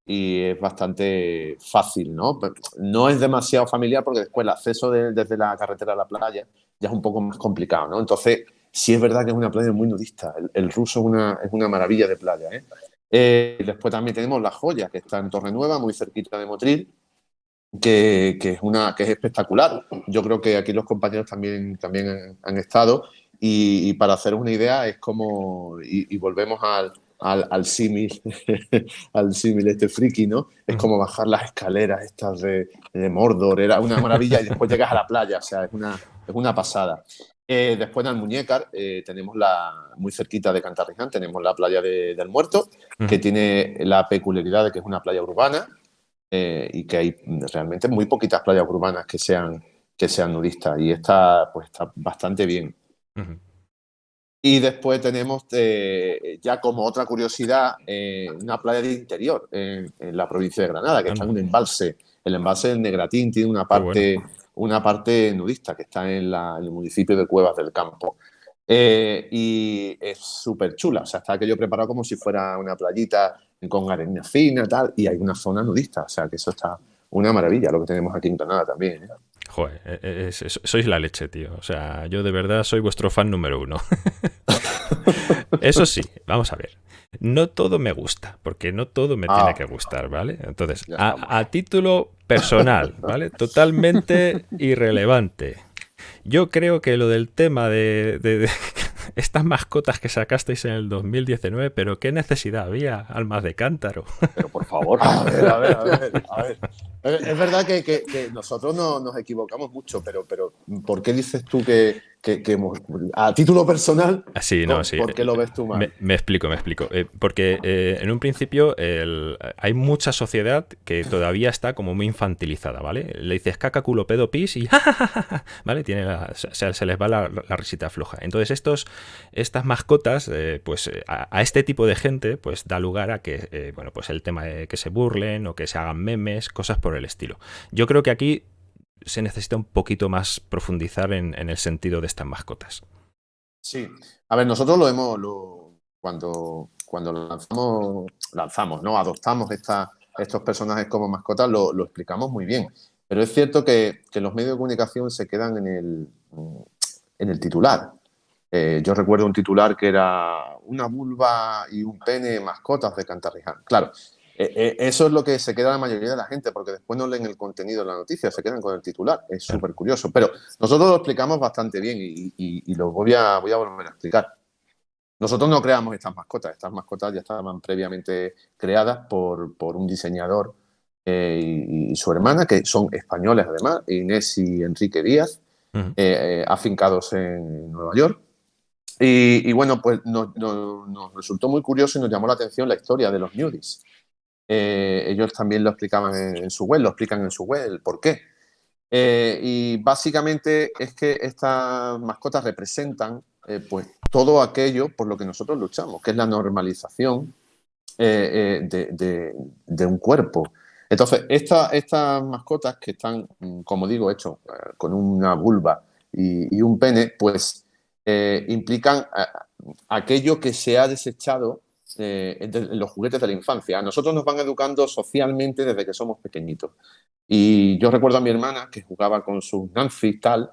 y es bastante fácil, ¿no? No es demasiado familiar porque después el acceso desde la carretera a la playa ya es un poco más complicado, ¿no? Entonces, sí es verdad que es una playa muy nudista. El, ruso es una, es una, maravilla de playa, ¿eh? ¿eh? Después también tenemos La Joya, que está en Torre Nueva, muy cerquita de Motril, que, que, es, una, que es espectacular. Yo creo que aquí los compañeros también, también han, estado y, para hacer una idea es como, y volvemos al, al, al símil, [LAUGHS] al símil este friki, ¿no? Es como bajar las escaleras estas de, de, Mordor, era una maravilla y después llegas a la playa, o sea, es una, es una pasada. Eh, después en Almuñécar eh, tenemos la, muy cerquita de Cantarriján, tenemos la playa del Muerto, que tiene la peculiaridad de que es una playa urbana eh, y que hay realmente muy poquitas playas urbanas que sean, que sean nudistas y está, pues, está bastante bien. Y después tenemos eh, ya como otra curiosidad eh, una playa de interior en, la provincia de Granada, que está en un embalse. El embalse del Negratín tiene una parte, una parte nudista que está en, el municipio de Cuevas del Campo. Y es súper chula, o sea, está aquello preparado como si fuera una playita con arena fina tal, y hay una zona nudista, o sea, que eso está una maravilla lo que tenemos aquí en Granada también. Joder, e, e, sois la leche, tío. O sea, yo de verdad soy vuestro fan número uno. [LAUGHS] Eso sí, vamos a ver. No todo me gusta, porque no todo me tiene ah. que gustar, ¿vale? Entonces, a, título personal, [LAUGHS] ¿vale? Totalmente irrelevante. Yo creo que lo del tema de [LAUGHS] estas mascotas que sacasteis en el 2019, pero ¿qué necesidad había? Almas de cántaro. [LAUGHS] Pero por favor. A ver, a ver, a ver. [LAUGHS] Es verdad que, nosotros no, nos equivocamos mucho, pero, pero ¿por qué dices tú que, que, a título personal, sí, no, sí. ¿por qué lo ves tú mal? Me, explico, me explico. Eh, porque eh, en un principio hay mucha sociedad que todavía está como muy infantilizada, ¿vale? Le dices caca, culo, pedo, pis y [LAUGHS] ¿vale? Tiene se, les va la, risita floja. Entonces estos, estas mascotas, eh, pues a, este tipo de gente, pues da lugar a que, bueno, pues el tema de que se burlen o que se hagan memes, cosas por el estilo. Yo creo que aquí se necesita un poquito más profundizar en, el sentido de estas mascotas. Sí, a ver, nosotros lo hemos, cuando, cuando lanzamos, lanzamos, ¿no? Adoptamos estos personajes como mascotas, lo, explicamos muy bien. Pero es cierto que, los medios de comunicación se quedan en el, en el titular. Eh, yo recuerdo un titular que era una vulva y un pene mascotas de Cantarriján. Claro, eso es lo que se queda la mayoría de la gente, porque después no leen el contenido de la noticia, se quedan con el titular. Es súper curioso. Pero nosotros lo explicamos bastante bien y, lo voy a, voy a volver a explicar. Nosotros no creamos estas mascotas, estas mascotas ya estaban previamente creadas por, por un diseñador eh, y, su hermana, que son españoles además, Inés y Enrique Díaz, afincados en Nueva York. Y, bueno, pues nos, nos, resultó muy curioso y nos llamó la atención la historia de los nudis. Eh, ellos también lo explicaban en, su web, lo explican en su web, el por qué. Eh, y básicamente es que estas mascotas representan eh, pues todo aquello por lo que nosotros luchamos, que es la normalización de, un cuerpo. Entonces, estas mascotas que están, mm, como digo, hechos con una vulva y, un pene, pues implican aquello que se ha desechado eh, los juguetes de la infancia. A nosotros nos van educando socialmente desde que somos pequeñitos. Y yo recuerdo a mi hermana que jugaba con sus Nancy y tal,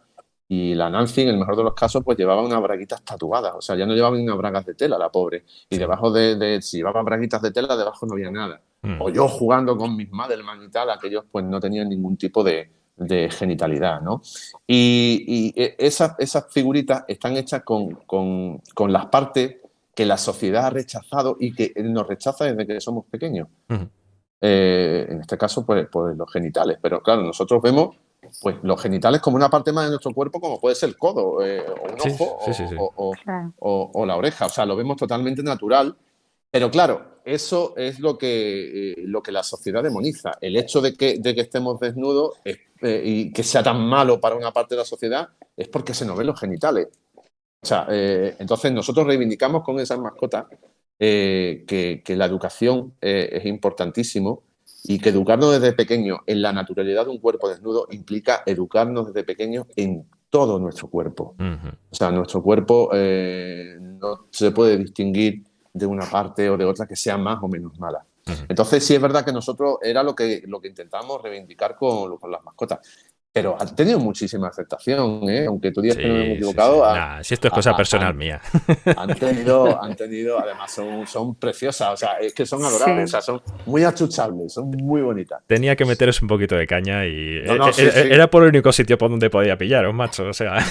y la Nancy, en el mejor de los casos, pues llevaba unas braguitas tatuadas. O sea, ya no llevaba ni unas bragas de tela, la pobre. Y debajo de, si llevaba braguitas de tela, debajo no había nada. Mm. O yo jugando con mis Madelman y tal, aquellos pues no tenían ningún tipo de, genitalidad, ¿no? Y, e, esas, esas, figuritas están hechas con, con, con las partes que la sociedad ha rechazado y que nos rechaza desde que somos pequeños. Eh, en este caso, pues, pues, los genitales. Pero claro, nosotros vemos pues, los genitales como una parte más de nuestro cuerpo, como puede ser el codo, eh, o un ojo, o, la oreja. O sea, lo vemos totalmente natural. Pero claro, eso es lo que, eh, lo que la sociedad demoniza. El hecho de que, de que estemos desnudos y que sea tan malo para una parte de la sociedad es porque se nos ven los genitales. O sea, eh, entonces nosotros reivindicamos con esas mascotas eh, que, la educación eh, es importantísimo y que educarnos desde pequeño en la naturalidad de un cuerpo desnudo implica educarnos desde pequeño en todo nuestro cuerpo. O sea, nuestro cuerpo no se puede distinguir de una parte o de otra que sea más o menos mala. Entonces sí es verdad que nosotros era lo que, lo que intentamos reivindicar con, con las mascotas pero ha tenido muchísima aceptación, ¿eh? aunque tú digas que no me he equivocado. si esto es cosa personal mía. [LAUGHS] Han tenido, han tenido, además son, son preciosas, o sea, es que son adorables, o sea, son muy achuchables, son muy bonitas. Tenía que meteros un poquito de caña y eh, eh, era, por el único sitio por donde podía pillaros, macho, o sea.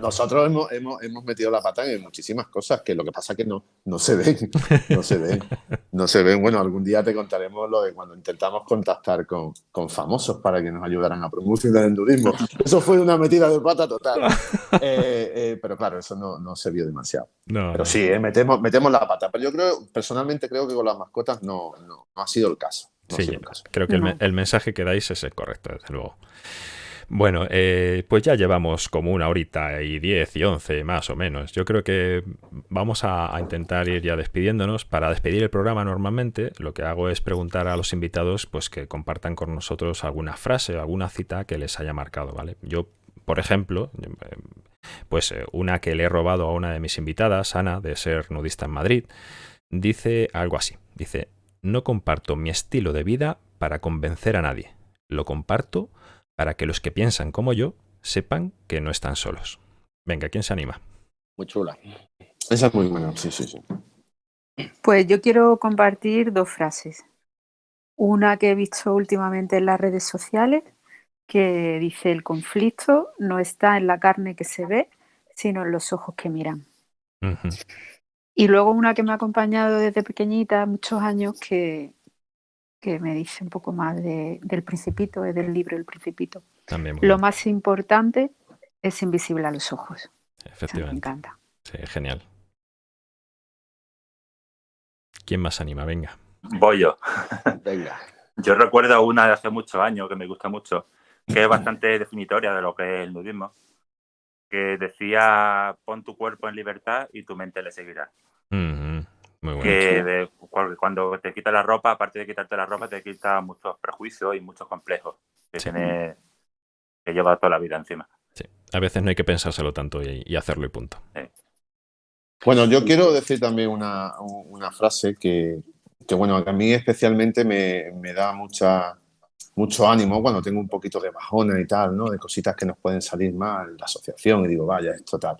nosotros hemos, hemos, hemos, metido la pata en muchísimas cosas que lo que pasa es que no, no se ven, no se ven, no se ven. Bueno, algún día te contaremos lo de cuando intentamos contactar con, con famosos para que nos ayudaran a promover del turismo. [LAUGHS] Eso fue una metida de pata total. Eh, eh, pero claro, eso no, no se vio demasiado. pero sí, eh, metemos, metemos la pata. Pero yo creo, personalmente creo que con las mascotas no, no, ha sido el caso. sí, creo que el, el, mensaje que dais es el correcto, desde luego. Bueno, eh, pues ya llevamos como una horita y diez y once más o menos. Yo creo que vamos a, intentar ir ya despidiéndonos. Para despedir el programa normalmente lo que hago es preguntar a los invitados pues que compartan con nosotros alguna frase o alguna cita que les haya marcado, ¿vale? Yo, por ejemplo, pues eh, una que le he robado a una de mis invitadas, Ana, de ser nudista en Madrid, dice algo así. Dice, no comparto mi estilo de vida para convencer a nadie. Lo comparto para que los que piensan como yo sepan que no están solos. Venga, ¿quién se anima? Muy chula. Esa es muy buena, sí, sí, sí. Pues yo quiero compartir dos frases. Una que he visto últimamente en las redes sociales, que dice, el conflicto no está en la carne que se ve, sino en los ojos que miran. Y luego una que me ha acompañado desde pequeñita, muchos años, que que me dice un poco más del principito, es del libro El principito. También Lo más importante es invisible a los ojos. Efectivamente. me encanta. Sí, genial. ¿Quién más anima? Venga. Voy yo. [LAUGHS] Venga. Yo recuerdo una de hace muchos años que me gusta mucho, que es [LAUGHS] bastante definitoria de lo que es el nudismo, que decía pon tu cuerpo en libertad y tu mente le seguirá. Que cuando te quitas la ropa, aparte de quitarte la ropa, te quita muchos prejuicios y muchos complejos que tienes que llevar toda la vida encima. Sí, a veces no hay que pensárselo tanto y, hacerlo y punto. Bueno, yo quiero decir también una, frase que, bueno, a mí especialmente me, me, da mucha, mucho ánimo cuando tengo un poquito de bajona y tal, ¿no? De cositas que nos pueden salir mal, la asociación, y digo, vaya, esto tal.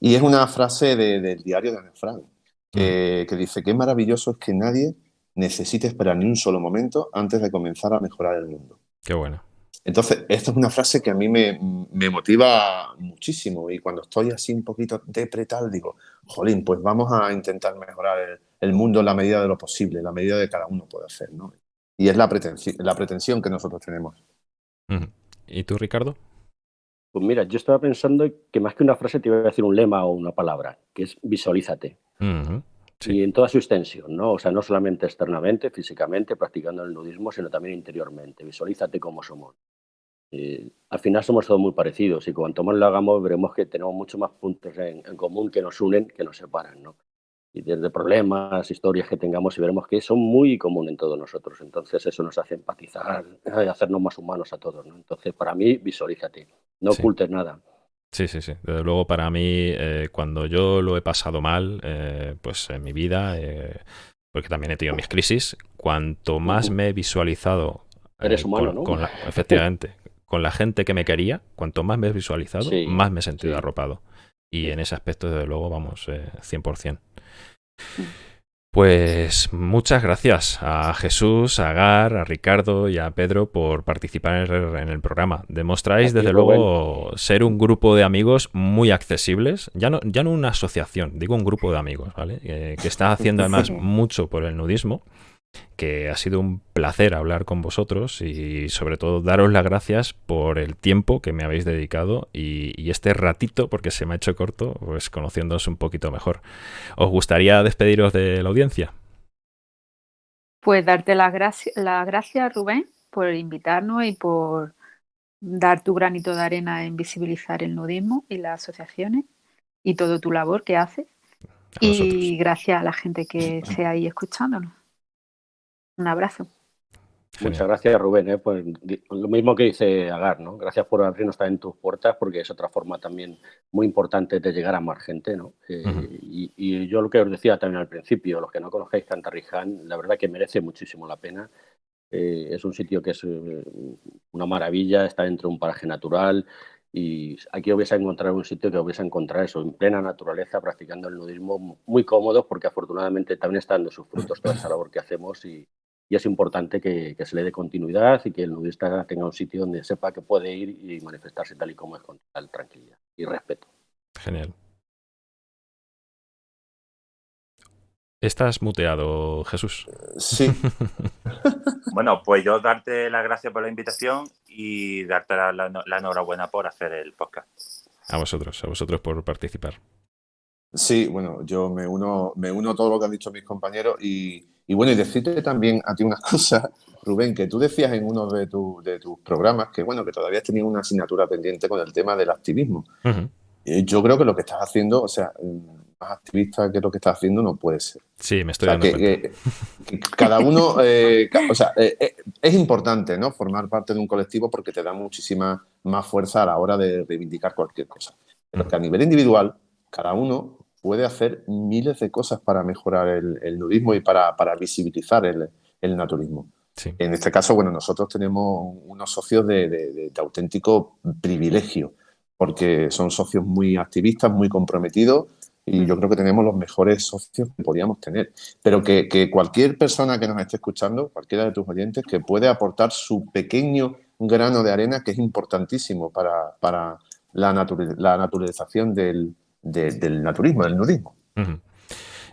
Y es una frase del diario de Ana Frank que, dice, qué maravilloso es que nadie necesite esperar ni un solo momento antes de comenzar a mejorar el mundo. Qué bueno. Entonces, esta es una frase que a mí me, motiva muchísimo y cuando estoy así un poquito depretal digo, jolín, pues vamos a intentar mejorar el, mundo en la medida de lo posible, en la medida de cada uno puede hacer, ¿no? Y es la pretensión, la pretensión que nosotros tenemos. ¿Y tú, Ricardo? Pues mira, yo estaba pensando que más que una frase te iba a decir un lema o una palabra, que es visualízate. Y en toda su extensión, ¿no? O sea, no solamente externamente, físicamente, practicando el nudismo, sino también interiormente. Visualízate cómo somos. al final somos todos muy parecidos y cuanto más lo hagamos veremos que tenemos muchos más puntos en, común que nos unen que nos separan, ¿no? Y desde problemas, historias que tengamos y veremos que son muy comunes en todos nosotros. Entonces eso nos hace empatizar hacernos más humanos a todos, ¿no? Entonces para mí visualízate, no ocultes nada. Sí, sí, sí. Desde luego para mí, eh, cuando yo lo he pasado mal, eh, pues en mi vida, eh, porque también he tenido mis crisis, cuanto más me he visualizado... Eres humano, ¿no? efectivamente, con la gente que me quería, cuanto más me he visualizado, más me he sentido arropado. Y en ese aspecto, desde luego, vamos, 100%. Pues muchas gracias a Jesús, a Gar, a Ricardo y a Pedro por participar en el programa. Demostráis, desde luego, ser un grupo de amigos muy accesibles. Ya no, ya no una asociación, digo un grupo de amigos, ¿vale? Eh, que está haciendo además [LAUGHS] mucho por el nudismo que ha sido un placer hablar con vosotros y sobre todo daros las gracias por el tiempo que me habéis dedicado y, este ratito, porque se me ha hecho corto, pues conociéndoos un poquito mejor. ¿Os gustaría despediros de la audiencia? Pues darte las gracias, la gracias, Rubén, por invitarnos y por dar tu granito de arena en visibilizar el nudismo y las asociaciones y todo tu labor que haces. Y gracias a la gente que [CLEARS THROAT] esté ahí escuchándonos. Un abrazo. Muchas gracias, Rubén. ¿eh? Pues, lo mismo que dice Agar, ¿no? Gracias por abrirnos también tus puertas, porque es otra forma también muy importante de llegar a más gente, ¿no? Eh, y, yo lo que os decía también al principio, los que no conocéis Cantarriján, la verdad que merece muchísimo la pena. Eh, es un sitio que es una maravilla, está dentro de un paraje natural y aquí vais a encontrar un sitio que vais a encontrar eso, en plena naturaleza, practicando el nudismo muy cómodo, porque afortunadamente también está dando sus frutos toda esa labor que hacemos y, y es importante que, se le dé continuidad y que el nudista tenga un sitio donde sepa que puede ir y manifestarse tal y como es con tal tranquilidad y respeto. Genial. Estás muteado, Jesús. Sí. [LAUGHS] bueno, pues yo darte las gracias por la invitación y darte la, enhorabuena por hacer el podcast. A vosotros, a vosotros por participar. Sí, bueno, yo me uno, me uno a todo lo que han dicho mis compañeros y, y bueno, y decirte también a ti una [LAUGHS] cosa, Rubén, que tú decías en uno de, de tus programas que bueno, que todavía tenías una asignatura pendiente con el tema del activismo. Yo creo que lo que estás haciendo, o sea, más activista que lo que estás haciendo no puede ser. Sí, me estoy dando que, cada uno, eh, o sea, eh, eh, es importante, ¿no? Formar parte de un colectivo porque te da muchísima más fuerza a la hora de reivindicar cualquier cosa. Pero que a nivel individual, cada uno puede hacer miles de cosas para mejorar el, nudismo y para, visibilizar el, naturismo. En este caso, bueno, nosotros tenemos unos socios de, auténtico privilegio, porque son socios muy activistas, muy comprometidos, y yo creo que tenemos los mejores socios que podíamos tener. Pero que, cualquier persona que nos esté escuchando, cualquiera de tus oyentes, que puede aportar su pequeño grano de arena, que es importantísimo para, para la, la naturalización del, del naturismo, del nudismo.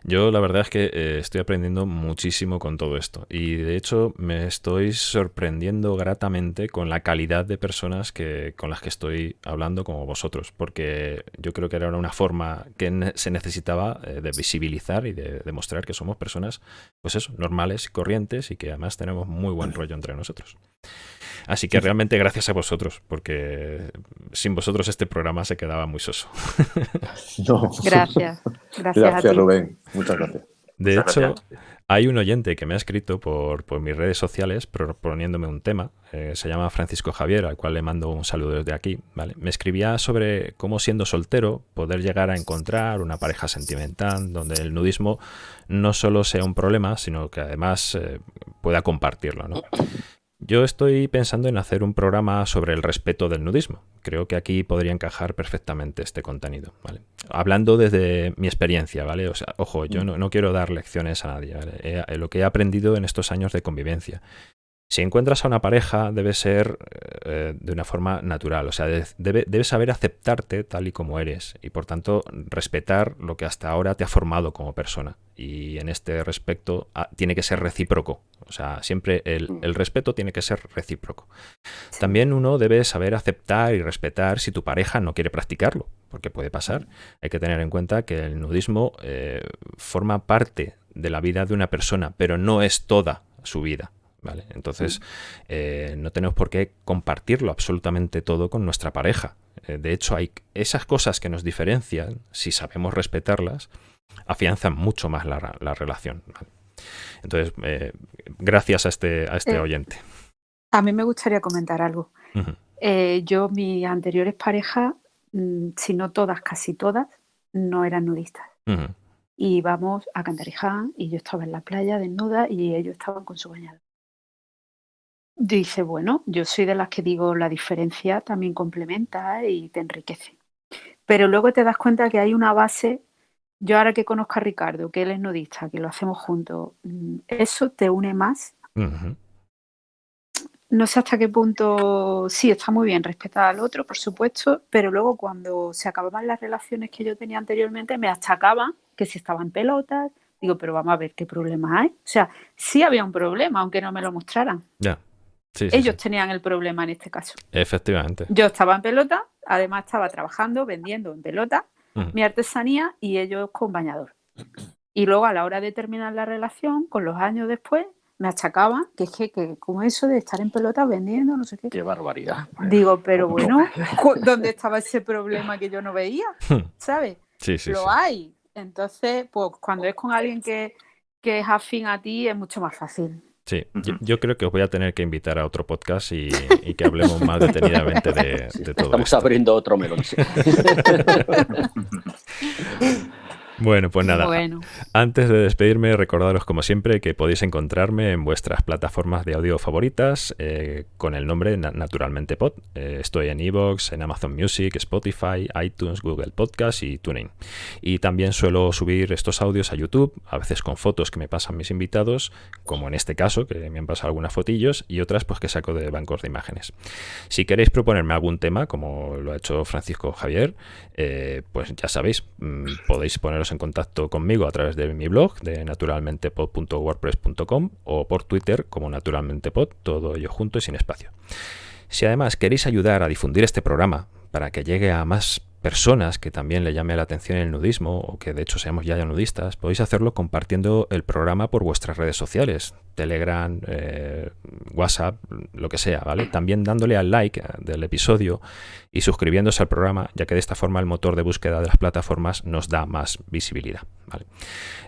Yo la verdad es que eh, estoy aprendiendo muchísimo con todo esto y de hecho me estoy sorprendiendo gratamente con la calidad de personas que, con las que estoy hablando como vosotros, porque yo creo que era una forma que se necesitaba eh, de visibilizar y de demostrar que somos personas, pues eso, normales y corrientes y que además tenemos muy buen rollo entre nosotros. Así que realmente gracias a vosotros, porque sin vosotros este programa se quedaba muy soso. [LAUGHS] Gracias. Gracias, Rubén. Muchas gracias. De hecho, hay un oyente que me ha escrito por, mis redes sociales proponiéndome un tema. Eh, se llama Francisco Javier, al cual le mando un saludo desde aquí. ¿vale? Me escribía sobre cómo siendo soltero poder llegar a encontrar una pareja sentimental donde el nudismo no solo sea un problema, sino que además eh, pueda compartirlo. ¿no? Yo estoy pensando en hacer un programa sobre el respeto del nudismo. Creo que aquí podría encajar perfectamente este contenido. ¿vale? Hablando desde mi experiencia, ¿vale? O sea, ojo, yo mm. no, quiero dar lecciones a nadie. lo que he aprendido en estos años de convivencia. Si encuentras a una pareja, debe ser eh, de una forma natural. O sea, debe, debes saber aceptarte tal y como eres y, por tanto, respetar lo que hasta ahora te ha formado como persona. Y en este respecto ah, tiene que ser recíproco. O sea, siempre el, mm. respeto tiene que ser recíproco. También uno debe saber aceptar y respetar si tu pareja no quiere practicarlo, porque puede pasar. Hay que tener en cuenta que el nudismo eh, forma parte de la vida de una persona, pero no es toda su vida. ¿Vale? Entonces, eh, no tenemos por qué compartirlo absolutamente todo con nuestra pareja. Eh, de hecho, hay esas cosas que nos diferencian, si sabemos respetarlas, afianzan mucho más la, relación. Entonces, eh, gracias a este, a este oyente. A mí me gustaría comentar algo. yo, mis anteriores parejas, mm, si no todas, casi todas, no eran nudistas. Y íbamos a Cantariján y yo estaba en la playa desnuda y ellos estaban con su bañador. Dice, bueno, yo soy de las que digo la diferencia también complementa y te enriquece. Pero luego te das cuenta que hay una base, yo ahora que conozco a Ricardo, que él es nudista, que lo hacemos juntos, mm, eso te une más. No sé hasta qué punto, sí, está muy bien respetar al otro, por supuesto, pero luego cuando se acababan las relaciones que yo tenía anteriormente, me achacaban que si estaba en pelotas, digo, pero vamos a ver qué problema hay. O sea, sí había un problema, aunque no me lo mostraran. Ya. Ellos tenían el problema en este caso. Efectivamente. Yo estaba en pelota, además estaba trabajando, vendiendo en pelota mi artesanía y ellos con bañador. Y luego a la hora de terminar la relación, con los años después, me achacaban que es que, que como eso de estar en pelota vendiendo, no sé qué. Qué barbaridad. Digo, pero bueno, [LAUGHS] ¿dónde estaba ese problema que yo no veía? ¿Sabes? Sí, sí. Lo hay. Entonces, pues cuando es con alguien que, que es afín a ti, es mucho más fácil. Sí, yo, creo que os voy a tener que invitar a otro podcast y, que hablemos más [LAUGHS] detenidamente de, de todo Estamos abriendo otro melón. [LAUGHS] [LAUGHS] Bueno, pues nada. Antes de despedirme, recordaros como siempre que podéis encontrarme en vuestras plataformas de audio favoritas eh, con el nombre Naturalmente Pod. Eh, estoy en Evox, en Amazon Music, Spotify, iTunes, Google Podcast y TuneIn. Y también suelo subir estos audios a YouTube, a veces con fotos que me pasan mis invitados, como en este caso, que me han pasado algunas fotillos, y otras pues que saco de bancos de imágenes. Si queréis proponerme algún tema, como lo ha hecho Francisco Javier, eh, pues ya sabéis, mm, podéis en contacto conmigo a través de mi blog de naturalmentepod.wordpress.com o por Twitter como naturalmentepod, todo ello junto y sin espacio. Si además queréis ayudar a difundir este programa para que llegue a más personas que también le llame la atención el nudismo o que de hecho seamos ya nudistas, podéis hacerlo compartiendo el programa por vuestras redes sociales, Telegram, eh, WhatsApp, lo que sea, ¿vale? También dándole al like del episodio y suscribiéndose al programa, ya que de esta forma el motor de búsqueda de las plataformas nos da más visibilidad, ¿vale?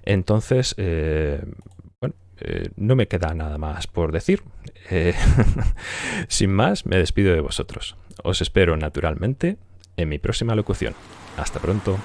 Entonces, eh, bueno, eh, no me queda nada más por decir. [LAUGHS] sin más, me despido de vosotros. Os espero naturalmente en mi próxima locución. Hasta pronto.